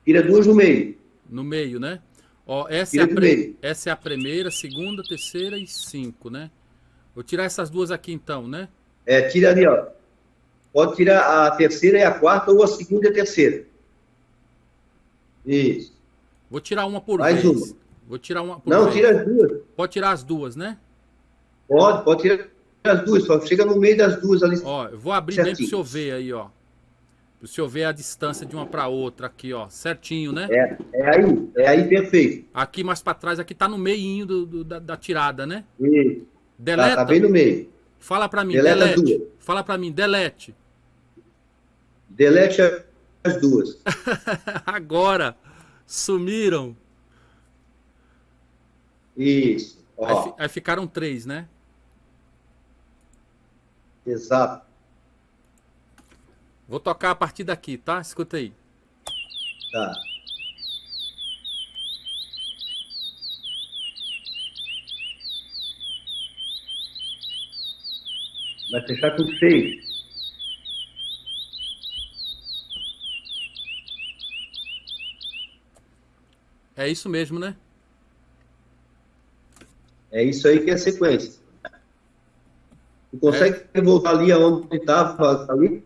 Tira duas no meio. No meio, né? Ó, essa, é a, pre... essa é a primeira, segunda, terceira e cinco, né? Vou tirar essas duas aqui então, né? É, tira ali, ó. Pode tirar a terceira e a quarta, ou a segunda e a terceira. Isso. Vou tirar uma por Mais vez. uma. Vou tirar uma por Não, vez. tira as duas. Pode tirar as duas, né? Pode, pode tirar as duas, só chega no meio das duas ali. Ó, eu vou abrir certinho. bem pro senhor ver aí, ó. Pro senhor ver a distância de uma para outra aqui, ó. Certinho, né? É, é aí, é aí perfeito. Aqui mais para trás, aqui tá no meio do, do da, da, tirada, né? Isso. Deleta. Tá, tá bem no meio. Fala para mim, deleta delete. Duas. Fala para mim, delete. Delete as duas. Agora sumiram. Isso. Aí, aí, ficaram três, né? Exato. Vou tocar a partir daqui, tá? Escuta aí. Tá. Vai fechar com seis. É isso mesmo, né? É isso aí que é a sequência. Tu consegue é. voltar ali aonde estava ali?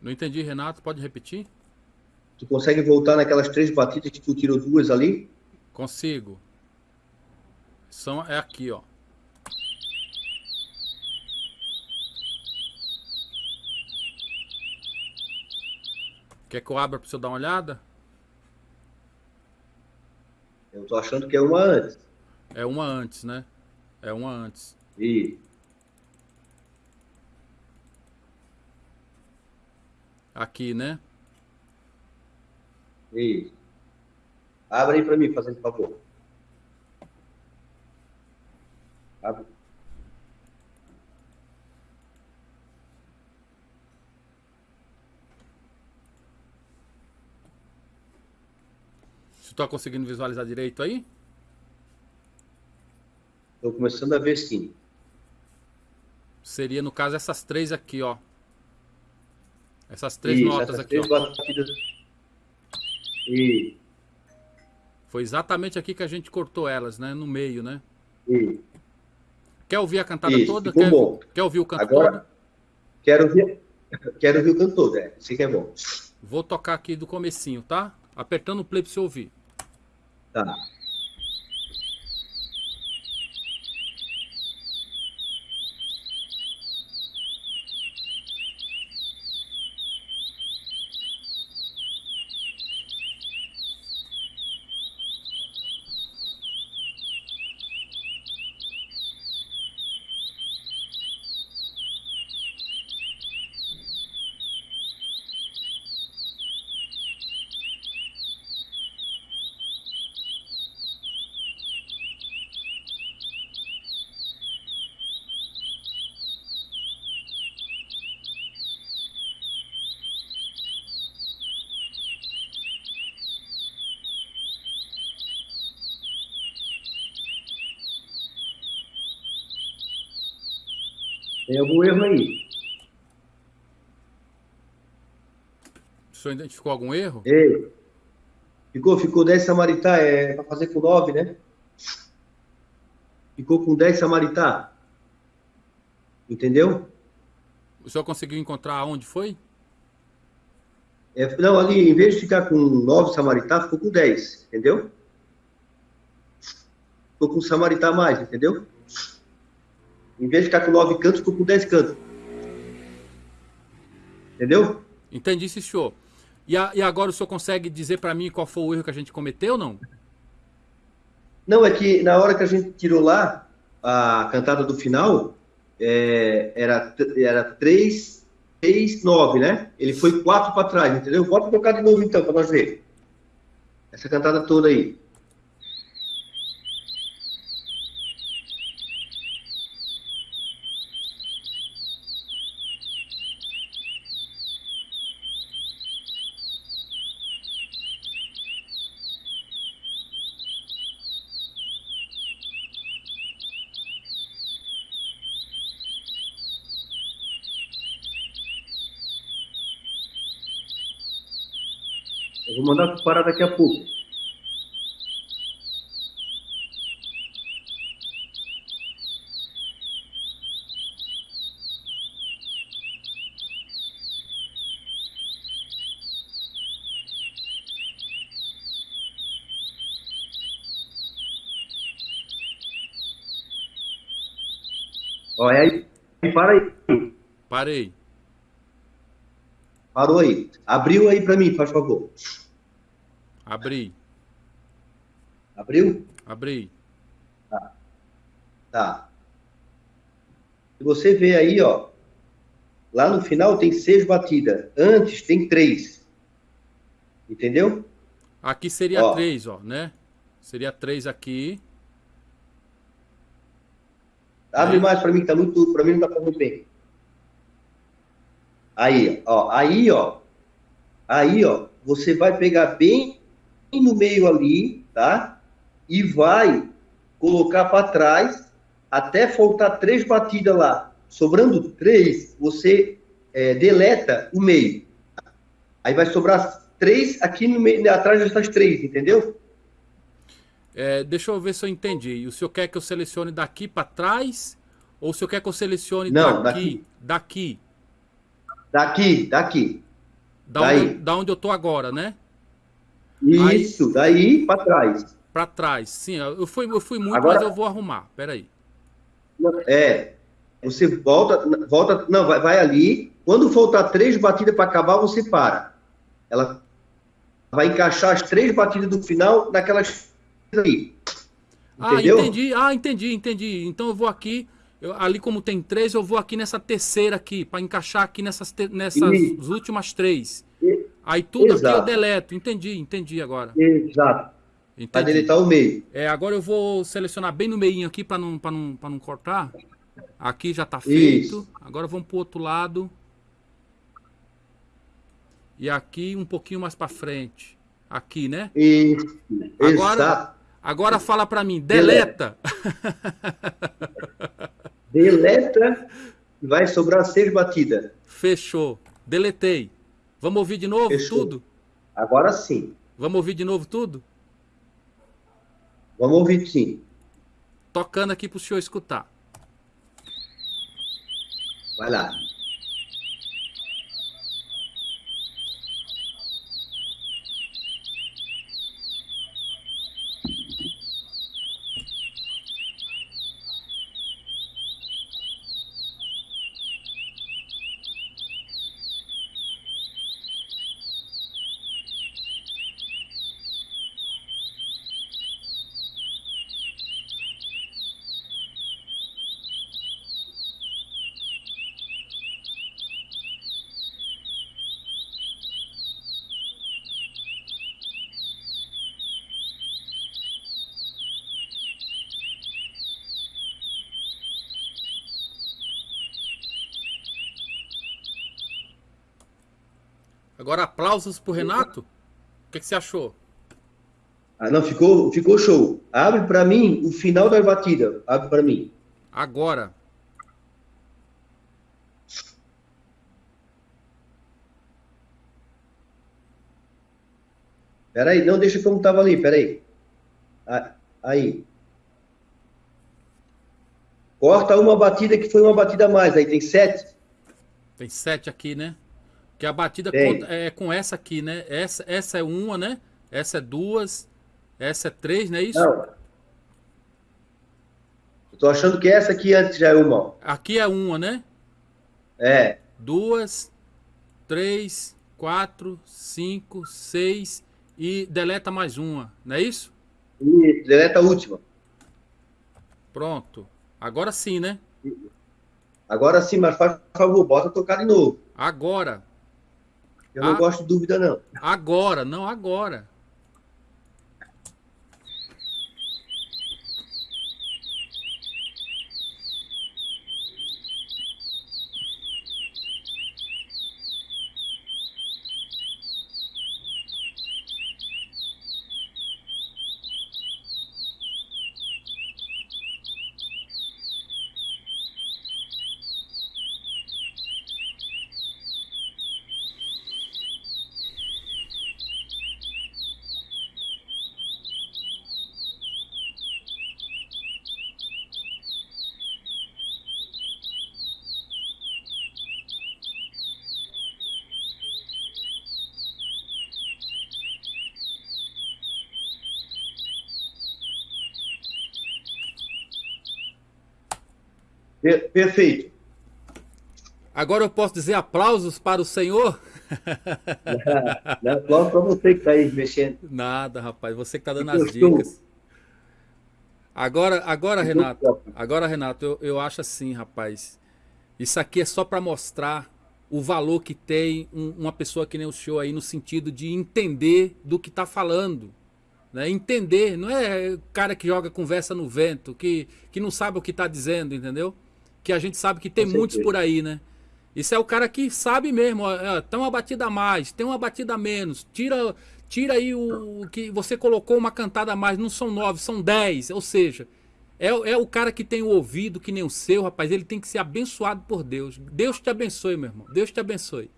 Não entendi, Renato. Pode repetir? Tu consegue voltar naquelas três batidas que tu tirou duas ali? Consigo. São, é aqui, ó. Quer que eu abra para você dar uma olhada? Eu tô achando que é uma antes. É uma antes, né? É uma antes. E aqui, né? Isso. Abre aí para mim, fazendo favor. Abre. Está conseguindo visualizar direito aí? Estou começando a ver sim. Seria, no caso, essas três aqui, ó. Essas três Isso, notas essas aqui, três ó. Batidas. E... Foi exatamente aqui que a gente cortou elas, né? No meio, né? E... Quer ouvir a cantada Isso, toda? Quer, bom. quer ouvir o canto Agora, todo? Quero ouvir, quero ouvir o canto todo, é. Isso que é bom. Vou tocar aqui do comecinho, tá? Apertando o play para você ouvir. Tá. Algum erro aí? O senhor identificou algum erro? Ei, ficou, ficou 10 Samaritá, é para fazer com 9, né? Ficou com 10 Samaritá. Entendeu? O senhor conseguiu encontrar onde foi? É, não, ali, em vez de ficar com 9 Samaritá, ficou com 10, entendeu? Ficou com Samaritá mais, entendeu? Em vez de ficar com nove cantos, ficou com dez cantos. Entendeu? Entendi, senhor. E, a, e agora o senhor consegue dizer para mim qual foi o erro que a gente cometeu, não? Não, é que na hora que a gente tirou lá a cantada do final, é, era, era 3, 3, 9, né? Ele foi 4 para trás, entendeu? Bota tocar de novo então, para nós ver. Essa cantada toda aí. Mandar parar daqui a pouco. Olha aí, para aí. Parei. Parou aí. Abriu aí para mim, faz favor. Abri. Abriu? Abri. Tá. Tá. Se você vê aí, ó, lá no final tem seis batidas. Antes tem três. Entendeu? Aqui seria Ó. três, ó, né? Seria três aqui. Abre É. mais para mim, que tá muito. Para mim não tá fazendo bem. Aí, ó. Aí, ó. Aí, ó. Você vai pegar bem no meio ali, tá? E vai colocar para trás até faltar três batidas lá. Sobrando três, você é, deleta o meio. Aí vai sobrar três aqui no meio, atrás dessas três, entendeu? É, deixa eu ver se eu entendi. O senhor quer que eu selecione daqui para trás? Ou o senhor quer que eu selecione Não, daqui? Daqui. Daqui, daqui. Da, Daí. onde, da onde eu tô agora, né? Isso, daí para trás. Para trás. Sim, eu fui, eu fui muito, Agora- mas eu vou arrumar. Peraí. É, você volta, volta, não, vai, vai ali. Quando faltar três batidas para acabar, você para. Ela vai encaixar as três batidas do final naquelas aí. Ah, Entendeu? entendi. Ah, entendi, entendi. Então eu vou aqui. eu- ali como tem três, eu vou aqui nessa terceira aqui, para encaixar aqui nessas, nessas últimas três. Aí tudo aqui eu Exato. deleto. Entendi, entendi agora. Exato. Entendi. deletar o meio. É, agora eu vou selecionar bem no meio aqui para não, pra não, pra não cortar. Aqui já tá feito. Isso. Agora vamos pro outro lado. E aqui um pouquinho mais para frente. Aqui, né? Isso. Agora- Exato. Agora fala para mim, deleta. Deleta e vai sobrar seis batidas. Fechou. Deletei. Vamos ouvir de novo Fechou. tudo? Agora sim. Vamos ouvir de novo tudo? Vamos ouvir sim. Tocando aqui pro senhor escutar. Vai lá. Agora aplausos pro Renato. O que, que você achou? Ah, não, ficou, ficou show. Abre para mim o final da batida. Abre para mim. Agora. Peraí, não deixa como tava ali, peraí. Ah, Aí. Corta uma batida que foi uma batida a mais, aí tem sete. Tem sete aqui, né? Que a batida conta- é com essa aqui, né? Essa, essa é uma, né? Essa é duas. Essa é três, não é isso? Não. Eu tô achando que essa aqui antes já é uma. Aqui é uma, né? É, Duas, três, quatro, cinco, seis e deleta mais uma, não é isso? E deleta a última. Pronto. Agora sim, né? Agora sim, mas faz favor, bota tocar de novo. Agora. Eu não a... gosto de dúvida, não. Agora, não agora. Perfeito. Agora eu posso dizer aplausos para o Senhor? Aplausos para você que está aí mexendo. Nada, rapaz, você que está dando as dicas. Agora, agora Renato, agora, Renato, eu, eu acho assim, rapaz. Isso aqui é só para mostrar o valor que tem um, uma pessoa que nem o senhor aí, no sentido de entender do que está falando. Né? Entender, não é cara que joga conversa no vento, que, que não sabe o que está dizendo, entendeu? Que a gente sabe que tem muitos por aí, né? Isso é o cara que sabe mesmo, ó, tem uma batida a mais, tem uma batida a menos, tira, tira aí o, o que você colocou uma cantada a mais, não são nove, são dez, ou seja, é, é o cara que tem o ouvido que nem o seu, rapaz, ele tem que ser abençoado por Deus. Deus te abençoe, meu irmão, Deus te abençoe.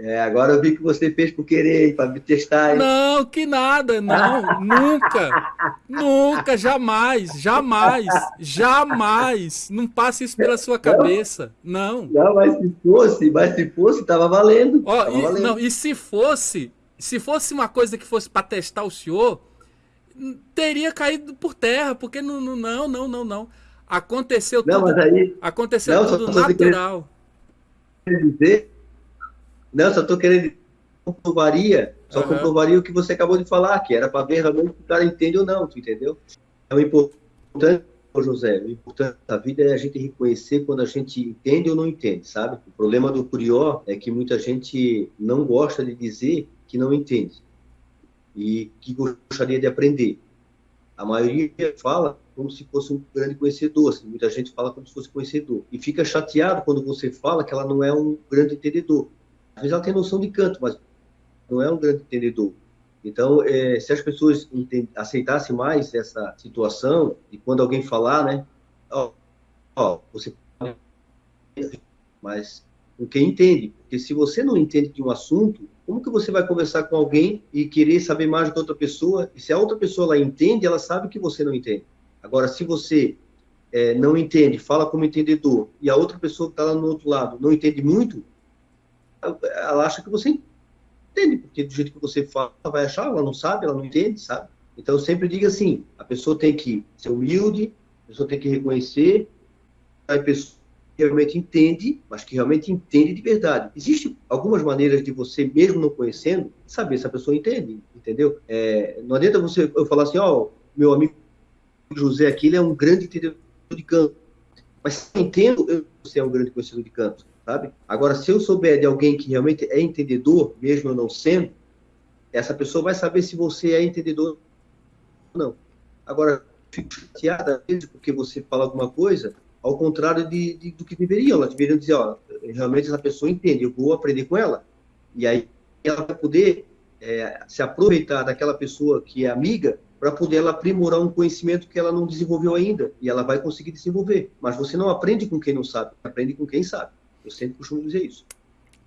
É, agora eu vi que você fez por querer, para me testar. Hein? Não, que nada, não, nunca, nunca, jamais, jamais, jamais. Não passe isso pela sua cabeça, não. Não, mas se fosse, mas se fosse, tava valendo. Ó, tava e, valendo. Não, e se fosse, se fosse uma coisa que fosse para testar o senhor, teria caído por terra, porque não, não, não, não, não. Aconteceu não, tudo. Aí, aconteceu não, tudo natural. Dizer não, só estou querendo comprovaria, só uhum. comprovaria o que você acabou de falar, que era para ver realmente se o cara entende ou não, tu entendeu? É o importante, José, o importante da vida é a gente reconhecer quando a gente entende ou não entende, sabe? O problema do curió é que muita gente não gosta de dizer que não entende e que gostaria de aprender. A maioria fala como se fosse um grande conhecedor, assim, muita gente fala como se fosse conhecedor. E fica chateado quando você fala que ela não é um grande entendedor. Às vezes ela tem noção de canto, mas não é um grande entendedor. Então, é, se as pessoas aceitassem mais essa situação, e quando alguém falar, né, ó, ó, você mas com quem entende, porque se você não entende de um assunto, como que você vai conversar com alguém e querer saber mais da outra pessoa? E se a outra pessoa ela entende, ela sabe que você não entende. Agora, se você é, não entende, fala como entendedor, e a outra pessoa que está lá no outro lado não entende muito, ela acha que você entende, porque do jeito que você fala, ela vai achar, ela não sabe, ela não entende, sabe? Então, eu sempre digo assim, a pessoa tem que ser humilde, a pessoa tem que reconhecer, a pessoa que realmente entende, mas que realmente entende de verdade. Existem algumas maneiras de você, mesmo não conhecendo, saber se a pessoa entende, entendeu? É, não adianta você eu falar assim, ó, oh, meu amigo José aqui, ele é um grande entendedor de canto. Mas se eu entendo, você é um grande conhecedor de canto sabe? Agora, se eu souber de alguém que realmente é entendedor, mesmo eu não sendo, essa pessoa vai saber se você é entendedor ou não. Agora, fico chateada às vezes porque você fala alguma coisa ao contrário de, de, do que deveriam. Elas deveriam dizer, ó, realmente essa pessoa entende, eu vou aprender com ela. E aí ela vai poder é, se aproveitar daquela pessoa que é amiga para poder ela aprimorar um conhecimento que ela não desenvolveu ainda. E ela vai conseguir desenvolver. Mas você não aprende com quem não sabe, aprende com quem sabe. Eu sempre costumo dizer isso.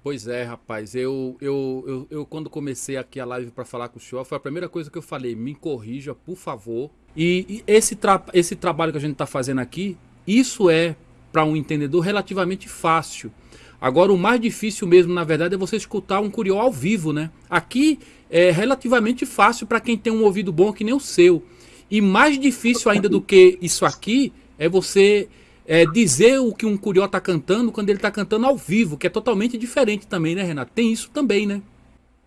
Pois é, rapaz. Eu, eu, eu, eu quando comecei aqui a live para falar com o senhor, foi a primeira coisa que eu falei: me corrija, por favor. E, e esse, tra esse trabalho que a gente está fazendo aqui, isso é, para um entendedor, relativamente fácil. Agora, o mais difícil mesmo, na verdade, é você escutar um curió ao vivo, né? Aqui é relativamente fácil para quem tem um ouvido bom que nem o seu. E mais difícil ainda do que isso aqui é você é, dizer o que um curió está cantando quando ele está cantando ao vivo, que é totalmente diferente também, né, Renato? Tem isso também, né?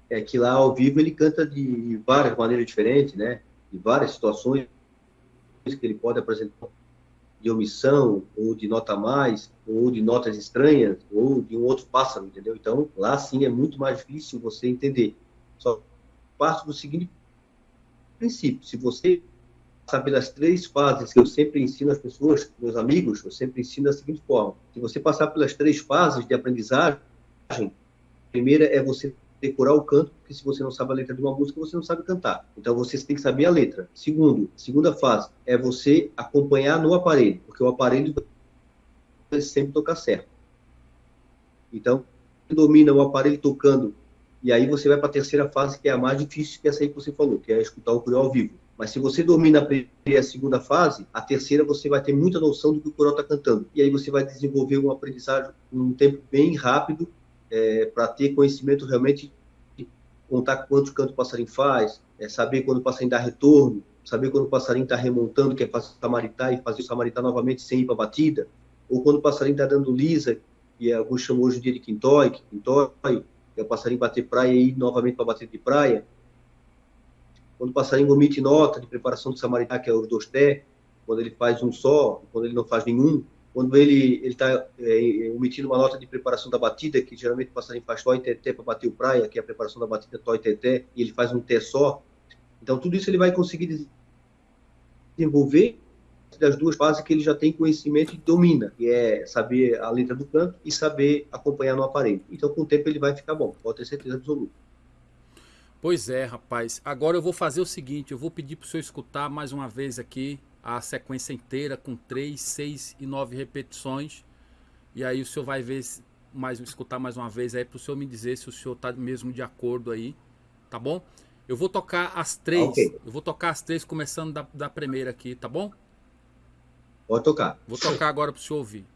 É que lá ao vivo ele canta de várias maneiras diferentes, né? De várias situações que ele pode apresentar de omissão, ou de nota mais, ou de notas estranhas, ou de um outro pássaro, entendeu? Então, lá sim é muito mais difícil você entender. Só parte do seguinte princípio: se você passar pelas três fases que eu sempre ensino às pessoas, meus amigos, eu sempre ensino da seguinte forma: se você passar pelas três fases de aprendizagem, a primeira é você decorar o canto, porque se você não sabe a letra de uma música, você não sabe cantar. Então você tem que saber a letra. Segundo, segunda fase é você acompanhar no aparelho, porque o aparelho sempre toca certo. Então, domina o aparelho tocando, e aí você vai para a terceira fase, que é a mais difícil, que é essa aí que você falou, que é escutar o coral ao vivo. Mas se você domina a primeira e a segunda fase, a terceira você vai ter muita noção do que o coral está cantando. E aí você vai desenvolver uma aprendizagem num tempo bem rápido é, para ter conhecimento realmente de contar quantos cantos o passarinho faz, é, saber quando o passarinho dá retorno, saber quando o passarinho está remontando, que é fazer o samaritá e fazer o samaritá novamente sem ir para a batida, ou quando o passarinho está dando lisa, que alguns chamam hoje em dia de quintói, quintói, que é o passarinho bater praia e ir novamente para batida de praia. Quando o passarinho omite nota de preparação do samaritá, que é os dois té, quando ele faz um só, quando ele não faz nenhum, quando ele está é, omitindo uma nota de preparação da batida, que geralmente o passarinho faz tó e teté para bater o praia, que é a preparação da batida tó e teté, e ele faz um té só. Então, tudo isso ele vai conseguir desenvolver das duas fases que ele já tem conhecimento e domina, que é saber a letra do canto e saber acompanhar no aparelho. Então, com o tempo, ele vai ficar bom, pode ter certeza absoluta. Pois é, rapaz. Agora eu vou fazer o seguinte, eu vou pedir para o senhor escutar mais uma vez aqui a sequência inteira com 3, 6 e 9 repetições. E aí o senhor vai ver mais escutar mais uma vez aí para o senhor me dizer se o senhor está mesmo de acordo aí, tá bom? Eu vou tocar as três, okay. eu vou tocar as três começando da, da primeira aqui, tá bom? Pode tocar. Vou tocar agora para o senhor ouvir.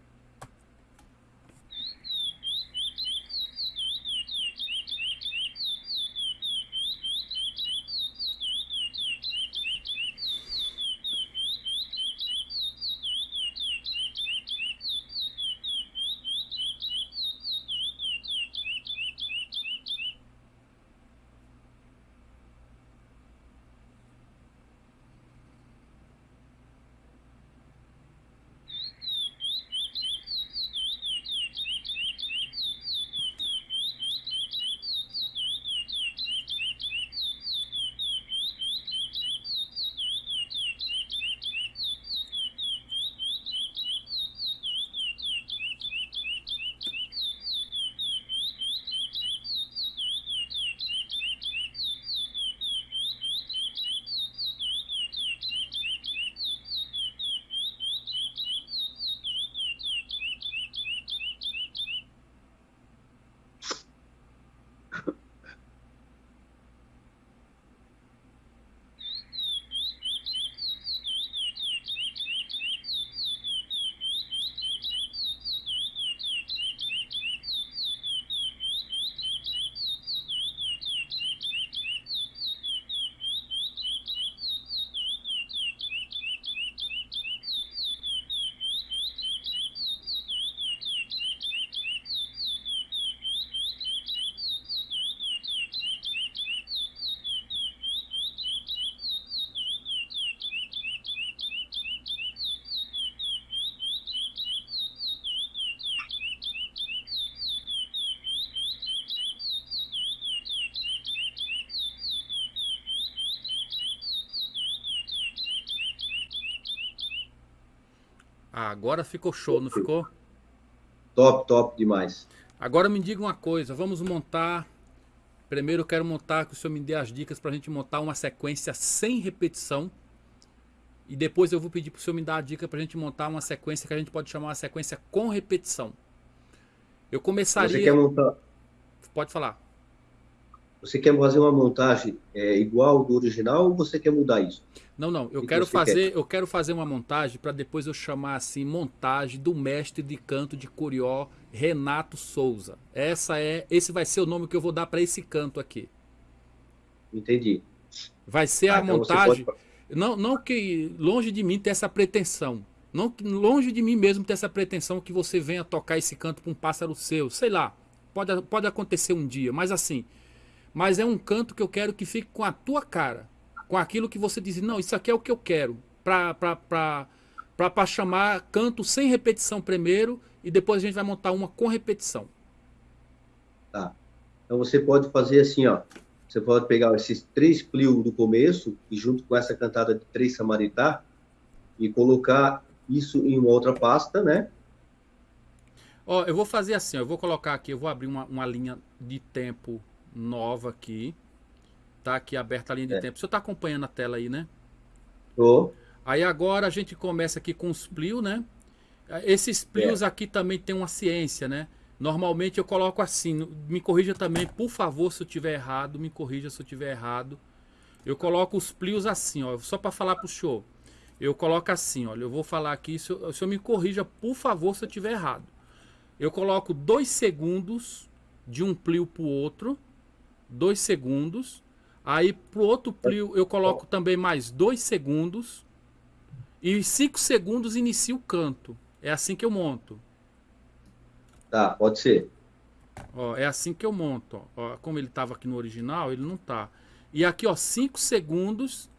Ah, agora ficou show, não ficou? Top, top demais. Agora me diga uma coisa, vamos montar... Primeiro eu quero montar, que o senhor me dê as dicas para a gente montar uma sequência sem repetição. E depois eu vou pedir para o senhor me dar a dica para a gente montar uma sequência que a gente pode chamar uma sequência com repetição. Eu começaria... Você quer montar... Pode falar. Você quer fazer uma montagem é, igual do original ou você quer mudar isso? Não, não. Eu quero fazer, quer? eu quero fazer uma montagem para depois eu chamar assim montagem do mestre de canto de Curió, Renato Souza. Essa é, esse vai ser o nome que eu vou dar para esse canto aqui. Entendi. Vai ser ah, a então montagem. Pode... Não, não que longe de mim ter essa pretensão. Não, longe de mim mesmo ter essa pretensão que você venha tocar esse canto para um pássaro seu. Sei lá. Pode, pode acontecer um dia, mas assim. Mas é um canto que eu quero que fique com a tua cara. Com aquilo que você diz, não, isso aqui é o que eu quero. Para chamar canto sem repetição primeiro e depois a gente vai montar uma com repetição. Tá. Então você pode fazer assim, ó. Você pode pegar esses três plios do começo e junto com essa cantada de três samaritá e colocar isso em uma outra pasta, né? Ó, eu vou fazer assim, ó, eu vou colocar aqui, eu vou abrir uma, uma linha de tempo nova aqui. Tá aqui aberta a linha de é. tempo. Você está acompanhando a tela aí, né? Tô. Aí agora a gente começa aqui com os plios, né? Esses plios é. aqui também tem uma ciência, né? Normalmente eu coloco assim, me corrija também, por favor, se eu tiver errado, me corrija se eu tiver errado. Eu coloco os plios assim, ó, só para falar pro show. Eu coloco assim, olha, eu vou falar aqui, se o senhor me corrija, por favor, se eu tiver errado. Eu coloco dois segundos de um plio pro outro, dois segundos. Aí pro outro plio eu coloco também mais dois segundos. E cinco segundos inicia o canto. É assim que eu monto. Tá, pode ser. Ó, é assim que eu monto. Ó. Como ele estava aqui no original, ele não tá. E aqui, ó, 5 segundos.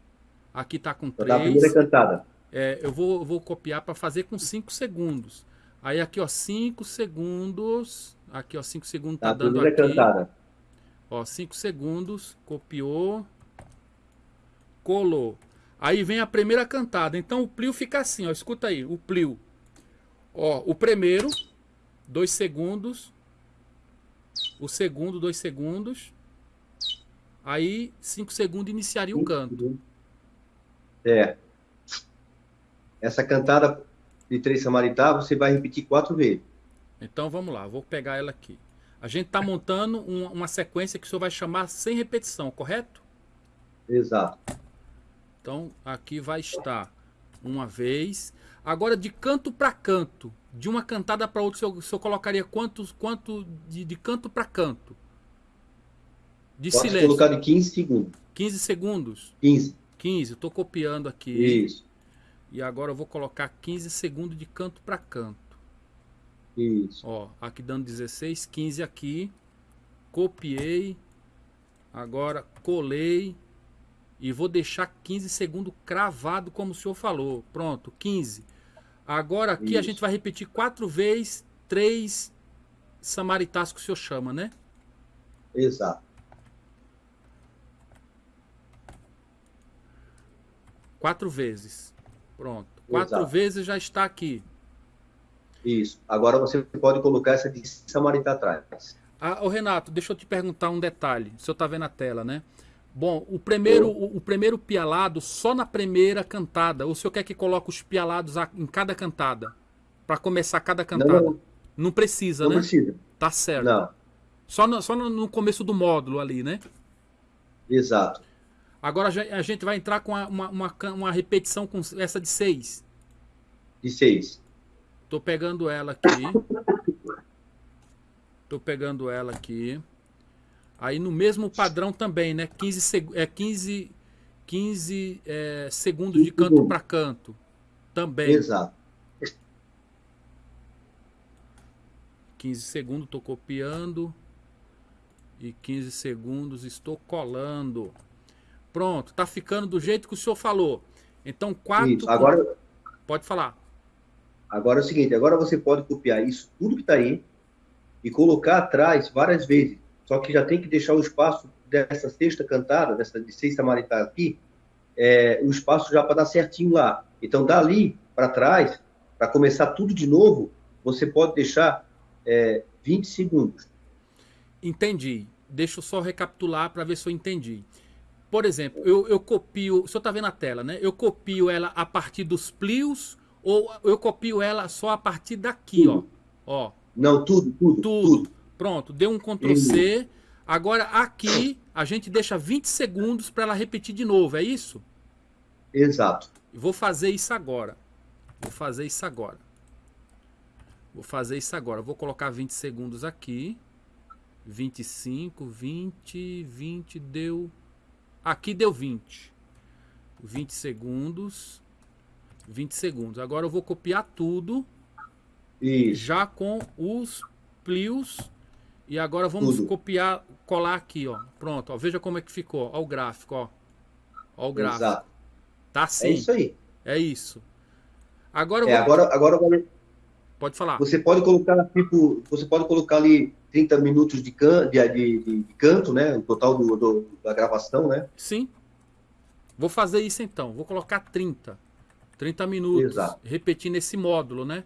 Aqui tá com 3. primeira cantada. É, eu vou, vou copiar para fazer com 5 segundos. Aí aqui, ó, 5 segundos. Aqui, ó, 5 segundos tá, tá dando aqui. Cantada. Ó, 5 segundos. Copiou. Colou. Aí vem a primeira cantada. Então o plio fica assim, ó. Escuta aí, o plio. Ó, o primeiro dois segundos. O segundo, dois segundos. Aí, cinco segundos iniciaria o canto. É. Essa cantada de três samaritá, você vai repetir quatro vezes. Então vamos lá, vou pegar ela aqui. A gente está montando uma, uma, sequência que o senhor vai chamar sem repetição, correto? Exato. Então aqui vai estar uma vez. Agora de canto para canto, de uma cantada para outra, o senhor, colocaria quantos, quanto de, de canto para canto? De Posso silêncio. colocar de 15 segundos. 15 segundos? 15. 15, estou copiando aqui. Isso. E agora eu vou colocar 15 segundos de canto para canto. Isso. Ó, aqui dando 16, 15 aqui. Copiei. Agora colei. E vou deixar 15 segundos cravado como o senhor falou. Pronto, 15. Agora aqui Isso. a gente vai repetir quatro vezes, três samaritas que o senhor chama, né? Exato. Quatro vezes. Pronto. Quatro Exato. vezes já está aqui. Isso. Agora você pode colocar essa de samarita atrás. Ah, ô Renato, deixa eu te perguntar um detalhe. O senhor está vendo a tela, né? Bom, o primeiro, o, o, primeiro pialado só na primeira cantada. Ou o senhor quer que coloque os pialados em cada cantada? Para começar cada cantada? Não, não. não precisa, não né? Não precisa. Tá certo. Não. Só no, só no começo do módulo ali, né? Exato. Agora a gente vai entrar com uma, uma, uma repetição com essa de seis. De seis. Tô pegando ela aqui. Tô pegando ela aqui. Aí no mesmo padrão também, né? 15, seg é, 15, 15 é, segundos de canto para canto. Também. Exato. 15 segundos estou copiando. E 15 segundos estou colando. Pronto, tá ficando do jeito que o senhor falou. Então, quatro. Isso. Agora. Pode falar. Agora é o seguinte: agora você pode copiar isso, tudo que está aí, e colocar atrás várias vezes. Só que já tem que deixar o espaço dessa sexta cantada, dessa de seis samaritana aqui, é, o espaço já para dar certinho lá. Então, dali para trás, para começar tudo de novo, você pode deixar é, 20 segundos. Entendi. Deixa eu só recapitular para ver se eu entendi. Por exemplo, eu, eu copio, o senhor está vendo a tela, né? Eu copio ela a partir dos plios ou eu copio ela só a partir daqui, tudo. ó. ó. Não, tudo, tudo, tudo. tudo. Pronto, deu um Ctrl C. Agora aqui a gente deixa 20 segundos para ela repetir de novo, é isso? Exato. Vou fazer isso agora. Vou fazer isso agora. Vou fazer isso agora. Vou colocar 20 segundos aqui. 25, 20, 20 deu. Aqui deu 20. 20 segundos. 20 segundos. Agora eu vou copiar tudo. Isso. Já com os plios. E agora vamos Tudo. copiar, colar aqui, ó. Pronto, ó. Veja como é que ficou. Ó o gráfico, ó. Ó o gráfico. Exato. Tá É assim. isso aí. É isso. Agora eu É, vou... agora, agora vai- Pode falar. você pode colocar tipo, você pode colocar ali 30 minutos de, can, de, de, de- de canto, né? O total do, do- da gravação, né? Sim. Vou fazer isso então. Vou colocar 30. 30 minutos. Exato. Repetindo esse módulo, né?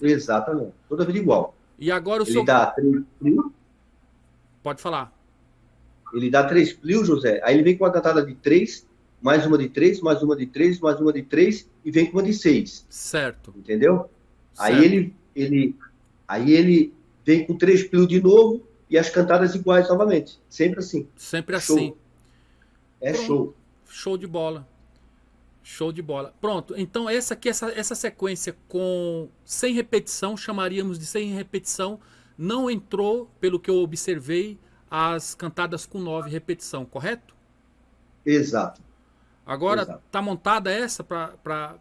Exatamente. Toda vida igual. E agora o Ele senhor... dá três plios, Pode falar. ele dá três plios, José. Aí ele vem com uma cantada de três, mais uma de três, mais uma de três, mais uma de três e vem com uma de seis. Certo. Entendeu? Aí certo. ele, ele, aí ele vem com três plios de novo e as cantadas iguais novamente. Sempre assim. Sempre Show. assim. É Pronto. show. Show de bola. Show de bola. Pronto. Então essa aqui, essa, essa sequência com sem repetição, chamaríamos de sem repetição, não entrou, pelo que eu observei, as cantadas com nove repetição, correto? Exato. Agora Exato. tá montada essa para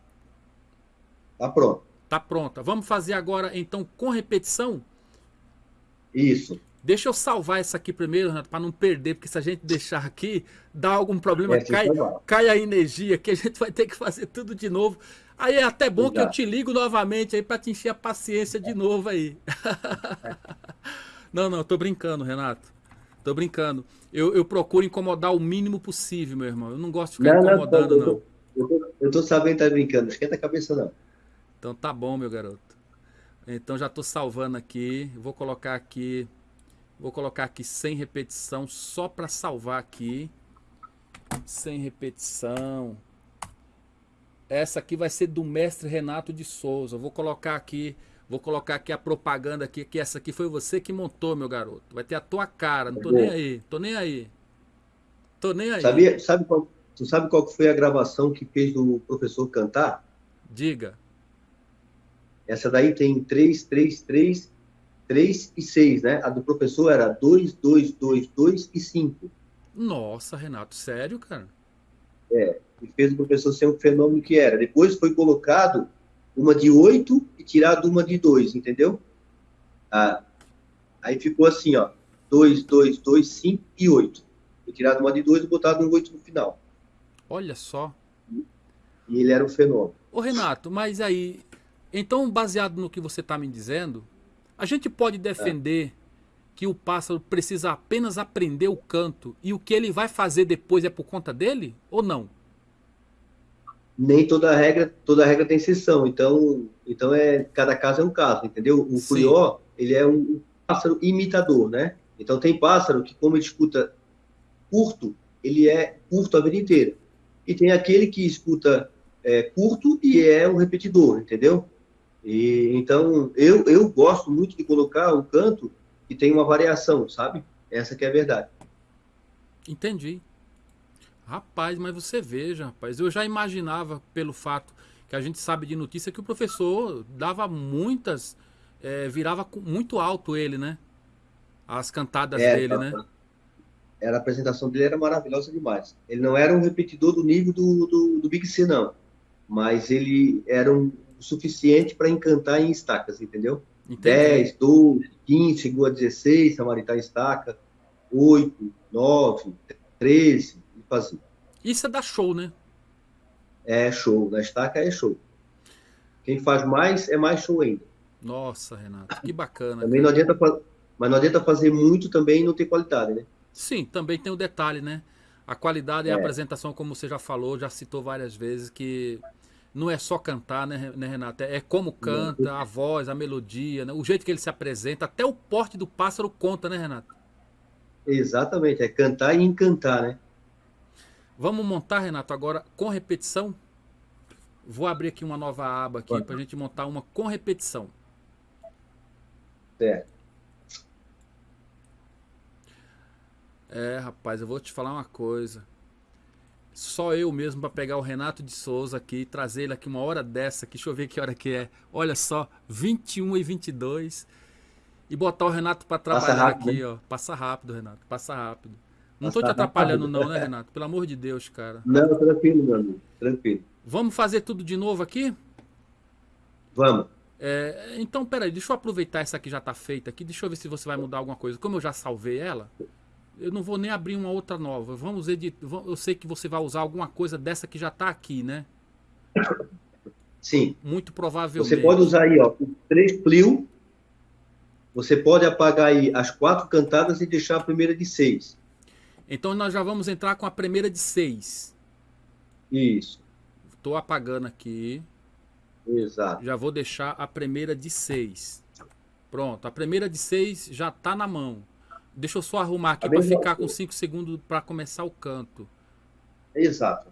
Tá pronto. tá pronta. Vamos fazer agora então com repetição? Isso. Deixa eu salvar essa aqui primeiro, Renato, para não perder, porque se a gente deixar aqui, dá algum problema, É, cai, salvar. cai a energia, que a gente vai ter que fazer tudo de novo. Aí é até bom que eu Exato. te ligo novamente aí para te encher a paciência de novo aí. não, não, tô brincando, Renato. Tô brincando. Eu, eu procuro incomodar o mínimo possível, meu irmão. Eu não gosto de ficar Não, não, incomodando, eu não. tô, eu tô, eu tô sabendo que tá brincando. Não esquenta a cabeça, não. Então tá bom, meu garoto. Então já tô salvando aqui. Vou colocar aqui. Vou colocar aqui sem repetição, só para salvar aqui. Sem repetição. Essa aqui vai ser do mestre Renato de Souza. Vou colocar aqui, vou colocar aqui a propaganda aqui, que essa aqui foi você que montou, meu garoto. Vai ter a tua cara, não tô nem aí. Tô nem aí. Tô nem aí. Sabia, sabe qual, tu sabe qual foi a gravação que fez do professor cantar? Diga. Essa daí tem 3, 3, 3, 3 e 6, né? A do professor era 2, 2, 2, 2 e 5. Nossa, Renato, sério, cara? E fez o professor ser um fenômeno que era. Depois foi colocado uma de 8 e tirado uma de 2, entendeu? Ah, aí ficou assim, ó. 2, 2, 2, 5 e 8. Foi tirado uma de 2 e botado um 8 no final. Olha só. E ele era um fenômeno. Ô Renato, mas aí, então baseado no que você está me dizendo, a gente pode defender que o pássaro precisa apenas aprender o canto e o que ele vai fazer depois é por conta dele ou não? nem toda regra, toda regra tem exceção. Então, então é cada caso é um caso, entendeu? O Sim. curió, ele é um pássaro imitador, né? Então tem pássaro que como ele escuta curto, ele é curto a vida inteira. E tem aquele que escuta é, curto e é um repetidor, entendeu? E então eu eu gosto muito de colocar um canto que tem uma variação, sabe? Essa que é a verdade. Entendi. Rapaz, mas você veja, rapaz, eu já imaginava pelo fato que a gente sabe de notícia que o professor dava muitas, eh, virava muito alto ele, né? As cantadas É, dele, tá- né? Era, a apresentação dele era maravilhosa demais. Ele não era um repetidor do nível do, do, do Big C, não. Mas ele era um, o suficiente para encantar em estacas, entendeu? Entendi. 10, 12, 15, chegou a 16, Samaritá estaca, 8, 9, 13, e fazia. Isso é dar show, né? É show, na estaca é show. Quem faz mais é mais show ainda. Nossa, Renato, que bacana. Também não adianta, fa- mas não adianta fazer muito também e não ter qualidade, né? Sim, também tem o detalhe, né? A qualidade e a É. apresentação, como você já falou, já citou várias vezes, que não é só cantar, né, né, Renato? É como canta, a voz, a melodia, né? o jeito que ele se apresenta, até o porte do pássaro conta, né, Renato? Exatamente, é cantar e encantar, né? Vamos montar, Renato, agora com repetição? Vou abrir aqui uma nova aba aqui para a gente montar uma com repetição. Certo. É, rapaz, eu vou te falar uma coisa. Só eu mesmo para pegar o Renato de Souza aqui e trazer ele aqui uma hora dessa aqui. Deixa eu ver que hora que é. Olha só, 21 e 22. E botar o Renato para Passa trabalhar rápido, aqui, ó. Passa rápido, Renato. Passa rápido. Não Passa tô te atrapalhando rápido. não, né, Renato? Pelo amor de Deus, cara. Não, tranquilo, meu amigo, tranquilo. Vamos fazer tudo de novo aqui? Vamos. É, então, peraí, deixa eu aproveitar essa que já está feita aqui. Deixa eu ver se você vai mudar alguma coisa. Como eu já salvei ela, eu não vou nem abrir uma outra nova. Vamos editar. Eu sei que você vai usar alguma coisa dessa que já está aqui, né? Sim. Muito provavelmente. Você pode usar aí, ó, o 3 Plio. Você pode apagar aí as quatro cantadas e deixar a primeira de seis. Então nós já vamos entrar com a primeira de seis. Isso. Estou apagando aqui. Exato. Já vou deixar a primeira de 6. Pronto, a primeira de 6 já está na mão. Deixa eu só arrumar aqui para ficar com 5 segundos para começar o canto. Exato.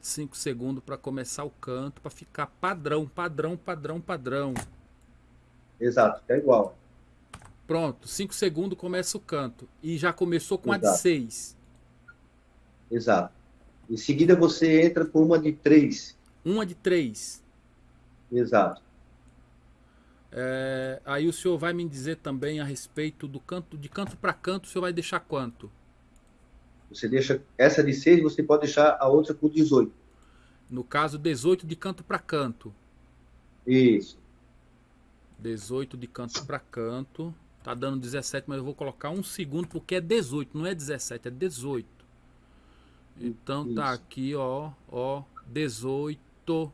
5 segundos para começar o canto, para ficar padrão, padrão, padrão, padrão. Exato, é igual. Pronto, 5 segundos começa o canto. E já começou com Exato. a de 6. Exato. Em seguida você entra com uma de 3. Uma de 3. Exato. É, aí o senhor vai me dizer também a respeito do canto, de canto para canto, o senhor vai deixar quanto? Você deixa essa de 6, você pode deixar a outra com 18. No caso, 18 de canto para canto. Isso. 18 de canto para canto. Tá dando 17, mas eu vou colocar um segundo porque é 18, não é 17, é 18. Então tá Isso. tá aqui, ó, ó, 18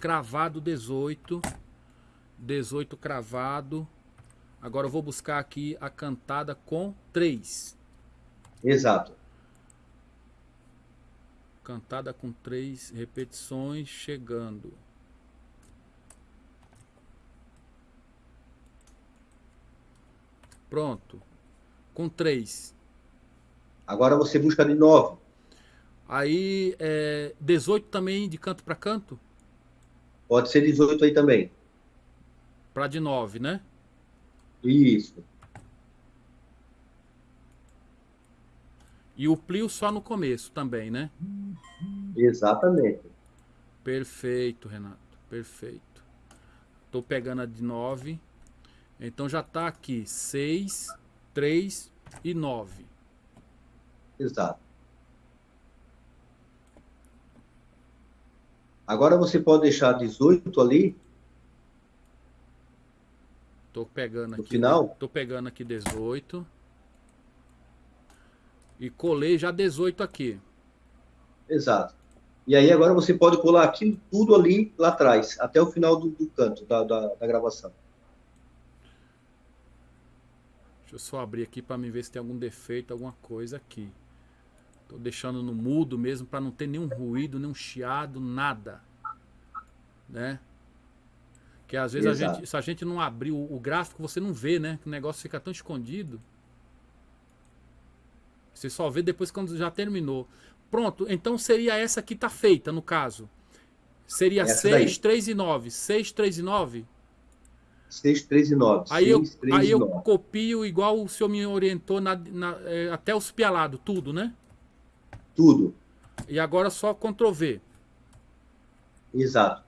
cravado 18. 18 cravado. Agora eu vou buscar aqui a cantada com 3. Exato. Cantada com 3 repetições, chegando. Pronto. Com 3. Agora você busca de 9. Aí, é, 18 também de canto para canto? Pode ser 18 aí também. Para de 9, né? Isso. E o plio só no começo também, né? Exatamente. Perfeito, Renato. Perfeito. Estou pegando a de 9. Então já está aqui 6, 3 e 9. Exato. Agora você pode deixar 18 ali. Tô pegando aqui. No final? Tô pegando aqui 18. E colei já 18 aqui. Exato. E aí agora você pode colar aquilo tudo ali lá atrás, até o final do, do canto da, da, da, gravação. Deixa eu só abrir aqui para me ver se tem algum defeito, alguma coisa aqui. Tô deixando no mudo mesmo para não ter nenhum ruído, nenhum chiado, nada. Né? Que às vezes a gente, se a gente não abrir o, o, gráfico, você não vê, né? O negócio fica tão escondido. Você só vê depois quando já terminou. Pronto, então seria essa que tá feita, no caso. Seria essa 6, daí. 3 e 9. 6, 3 e 9? 6, 3 e 9. Aí, 6, eu, 3 aí eu copio igual o senhor me orientou na, na, é, até os pialados, tudo, né? Tudo. E agora só Ctrl V. Exato.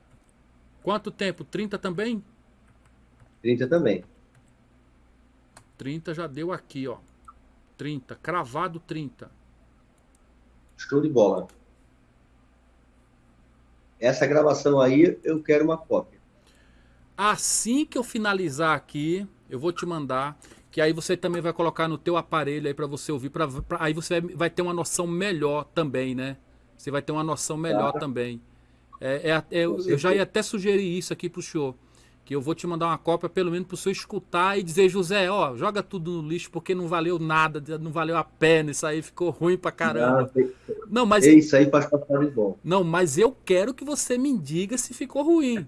Quanto tempo? 30 também? 30 também. 30 já deu aqui, ó. 30, cravado 30. Show de bola. Essa gravação aí, eu quero uma cópia. Assim que eu finalizar aqui, eu vou te mandar que aí você também vai colocar no teu aparelho aí para você ouvir, pra, pra, aí você vai, vai, ter uma noção melhor também, né? Você vai ter uma noção melhor tá. também. É, é, é eu já ia até sugerir isso aqui pro senhor, que eu vou te mandar uma cópia pelo menos pro senhor escutar e dizer, José, ó, joga tudo no lixo porque não valeu nada, não valeu a pena, isso aí ficou ruim pra caramba. Não, não mas... Isso aí passar de bom. Não, mas eu quero que você me diga se ficou ruim.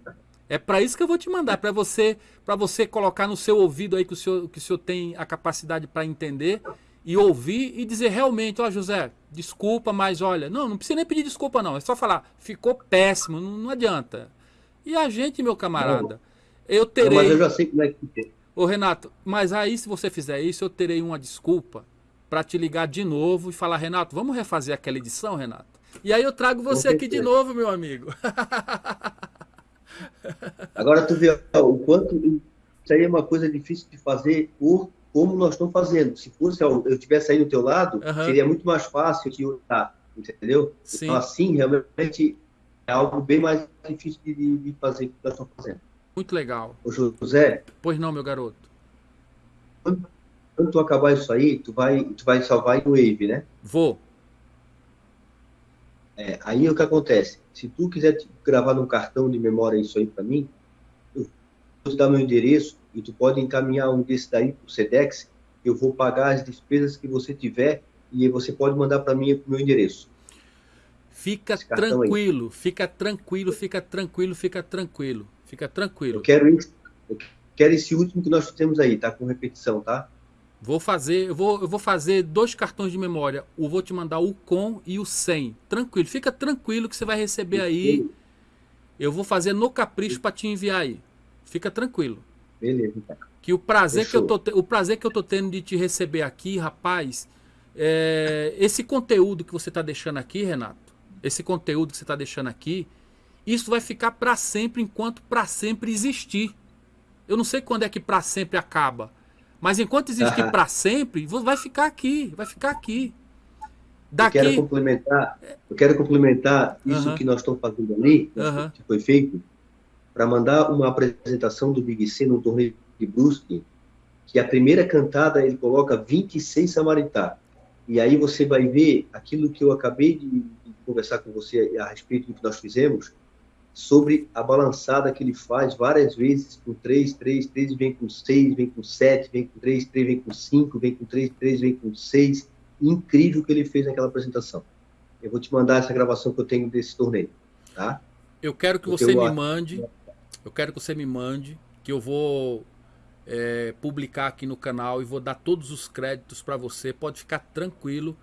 É para isso que eu vou te mandar, para você, para você colocar no seu ouvido aí que o senhor, que o senhor tem a capacidade para entender e ouvir e dizer realmente, ó José, desculpa, mas olha, não, não precisa nem pedir desculpa não, é só falar, ficou péssimo, não, não adianta. E a gente, meu camarada, eu terei. Não, mas eu já sei como é que é. Ô Renato, mas aí se você fizer isso, eu terei uma desculpa para te ligar de novo e falar, Renato, vamos refazer aquela edição, Renato? E aí eu trago você aqui de novo, meu amigo. Agora tu vê o quanto isso aí é uma coisa difícil de fazer por como nós estamos fazendo. Se fosse eu tivesse aí do teu lado, uhum. seria muito mais fácil de usar, entendeu? Sim. Então assim, realmente algo bem mais difícil de, de fazer que nós estamos fazendo. Muito legal. Ô, José. Pois não, meu garoto. Quando, quando tu acabar isso aí, tu vai, tu vai salvar em Wave, né? Vou. É, aí o que acontece? Se tu quiser gravar num cartão de memória isso aí para mim, eu vou te dar meu endereço e tu pode encaminhar um desse daí pro Sedex, eu vou pagar as despesas que você tiver e você pode mandar para mim pro meu endereço. Fica tranquilo, fica tranquilo, fica tranquilo, fica tranquilo, fica tranquilo. Eu quero isso, eu quero esse último que nós temos aí, tá com repetição, tá? Vou fazer, eu vou, eu vou fazer dois cartões de memória. Eu vou te mandar o com e o sem. Tranquilo, fica tranquilo que você vai receber aí. Eu vou fazer no capricho para te enviar aí. Fica tranquilo. Beleza, tá. Que o prazer que eu tô, o prazer que eu tô tendo de te receber aqui, rapaz, é, esse conteúdo que você está deixando aqui, Renato, esse conteúdo que você está deixando aqui, isso vai ficar para sempre enquanto para sempre existir. Eu não sei quando é que para sempre acaba. Mas enquanto existir para sempre, vai ficar aqui, vai ficar aqui. Daqui... Eu quero complementar, eu quero complementar isso que nós estamos fazendo ali, que foi feito, para mandar uma apresentação do Big C no torneio de Brusque, que a primeira cantada ele coloca 26 Samaritá. E aí você vai ver aquilo que eu acabei de, conversar com você a respeito do que nós fizemos, sobre a balançada que ele faz várias vezes com 3, 3, 3, vem com 6, vem com 7, vem com 3, 3, vem com 5, vem com 3, 3, vem com 6. Incrível que ele fez naquela apresentação. Eu vou te mandar essa gravação que eu tenho desse torneio, tá? Eu quero que Porque você eu... me mande, eu quero que você me mande, que eu vou é, publicar aqui no canal e vou dar todos os créditos para você. Pode ficar tranquilo.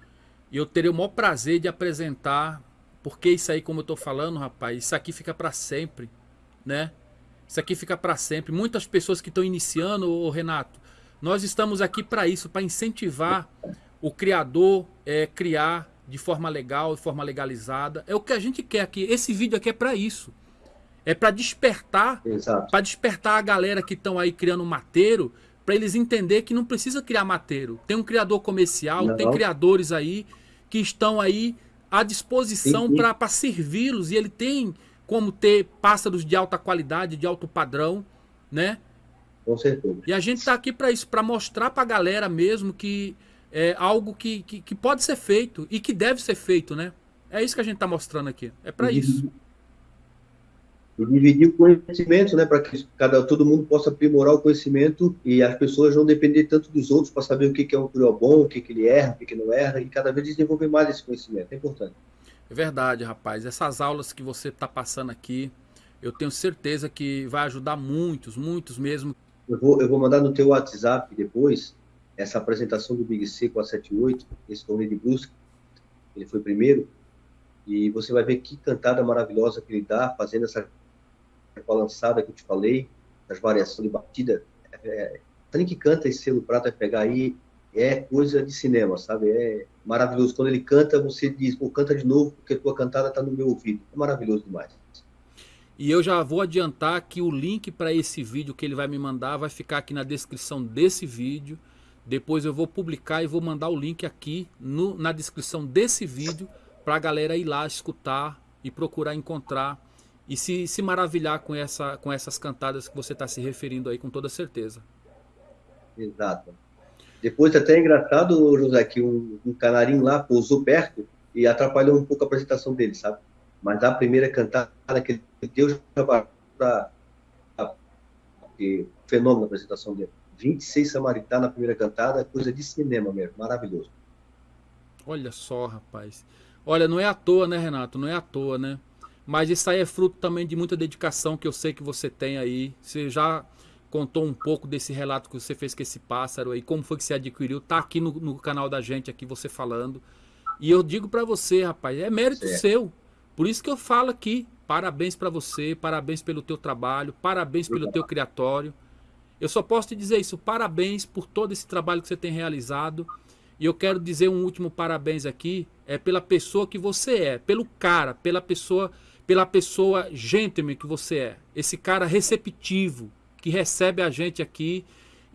E eu terei o maior prazer de apresentar porque isso aí, como eu tô falando, rapaz, isso aqui fica para sempre, né? Isso aqui fica para sempre. Muitas pessoas que estão iniciando, ô Renato, nós estamos aqui para isso, para incentivar o criador é, criar de forma legal, de forma legalizada. É o que a gente quer aqui. Esse vídeo aqui é para isso. É para despertar, para despertar a galera que estão aí criando mateiro, para eles entender que não precisa criar mateiro. Tem um criador comercial, não. tem criadores aí que estão aí à disposição para servi-los. E ele tem como ter pássaros de alta qualidade, de alto padrão, né? Com certeza. E a gente está aqui para isso, para mostrar para a galera mesmo que é algo que, que, que, pode ser feito e que deve ser feito, né? É isso que a gente está mostrando aqui. É para isso e dividir o conhecimento, né, para que cada todo mundo possa aprimorar o conhecimento e as pessoas não depender tanto dos outros para saber o que, que é um curió bom, o que, que ele erra, o que, que não erra, e cada vez desenvolver mais esse conhecimento. É importante. É verdade, rapaz. Essas aulas que você está passando aqui, eu tenho certeza que vai ajudar muitos, muitos mesmo. Eu vou, eu vou mandar no teu WhatsApp depois essa apresentação do Big C 478, esse torneio de busca. Ele foi primeiro. E você vai ver que cantada maravilhosa que ele dá fazendo essa balançada que eu te falei, as variações de batida, é, é, que canta esse selo prata vai pegar aí, é coisa de cinema, sabe? É maravilhoso. Quando ele canta, você diz, pô, canta de novo, porque tua cantada está no meu ouvido. É maravilhoso demais. E eu já vou adiantar que o link para esse vídeo que ele vai me mandar vai ficar aqui na descrição desse vídeo. Depois eu vou publicar e vou mandar o link aqui no, na descrição desse vídeo para a galera ir lá escutar e procurar encontrar e se, se maravilhar com, essa, com essas cantadas que você está se referindo aí com toda certeza. Exato. Depois até é engraçado, José, que um, um canarinho lá pousou perto e atrapalhou um pouco a apresentação dele, sabe? Mas a primeira cantada que ele deu já para fenômeno da apresentação dele. 26 Samaritá na primeira cantada, coisa de cinema mesmo, maravilhoso. Olha só, rapaz. Olha, não é à toa, né, Renato? Não é à toa, né? Mas isso aí é fruto também de muita dedicação que eu sei que você tem aí. Você já contou um pouco desse relato que você fez com esse pássaro aí, como foi que você adquiriu. Tá aqui no, no canal da gente, aqui você falando. E eu digo para você, rapaz, é mérito é. seu. Por isso que eu falo aqui, parabéns para você, parabéns pelo teu trabalho, parabéns pelo teu criatório. Eu só posso te dizer isso, parabéns por todo esse trabalho que você tem realizado. E eu quero dizer um último parabéns aqui, é pela pessoa que você é, pelo cara, pela pessoa pela pessoa gentleman que você é. Esse cara receptivo, que recebe a gente aqui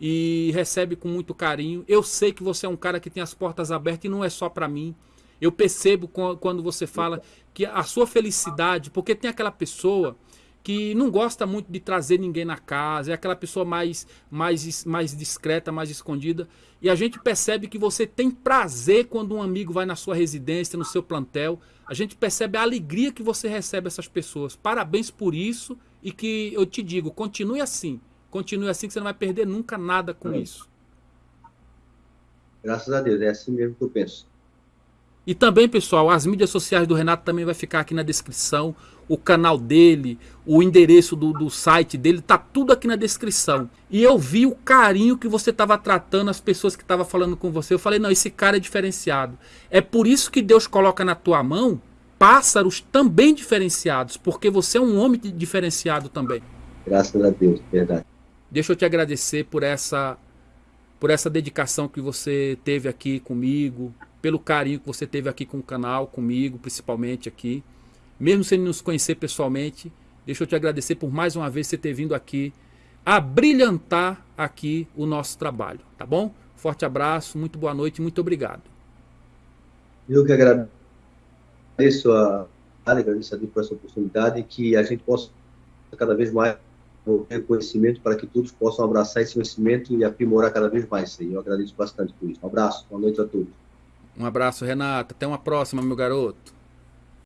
e recebe com muito carinho. Eu sei que você é um cara que tem as portas abertas e não é só para mim. Eu percebo quando você fala que a sua felicidade, porque tem aquela pessoa que não gosta muito de trazer ninguém na casa, é aquela pessoa mais, mais, mais discreta, mais escondida. E a gente percebe que você tem prazer quando um amigo vai na sua residência, no seu plantel. A gente percebe a alegria que você recebe essas pessoas. Parabéns por isso e que eu te digo, continue assim. Continue assim que você não vai perder nunca nada com é. isso. Graças a Deus, é assim mesmo que eu penso. E também, pessoal, as mídias sociais do Renato também vai ficar aqui na descrição. O canal dele, o endereço do, do site dele, tá tudo aqui na descrição. E eu vi o carinho que você estava tratando as pessoas que estavam falando com você. Eu falei, não, esse cara é diferenciado. É por isso que Deus coloca na tua mão pássaros também diferenciados, porque você é um homem diferenciado também. Graças a Deus, verdade. Deixa eu te agradecer por essa, por essa dedicação que você teve aqui comigo, pelo carinho que você teve aqui com o canal, comigo, principalmente aqui. Mesmo sem nos conhecer pessoalmente, deixa eu te agradecer por mais uma vez você ter vindo aqui a brilhantar aqui o nosso trabalho, tá bom? Forte abraço, muito boa noite, muito obrigado. Eu que agradeço a agradeço a Deus por essa oportunidade que a gente possa cada vez mais ter conhecimento para que todos possam abraçar esse conhecimento e aprimorar cada vez mais. Eu agradeço bastante por isso. Um abraço, boa noite a todos. Um abraço, Renato. Até uma próxima, meu garoto.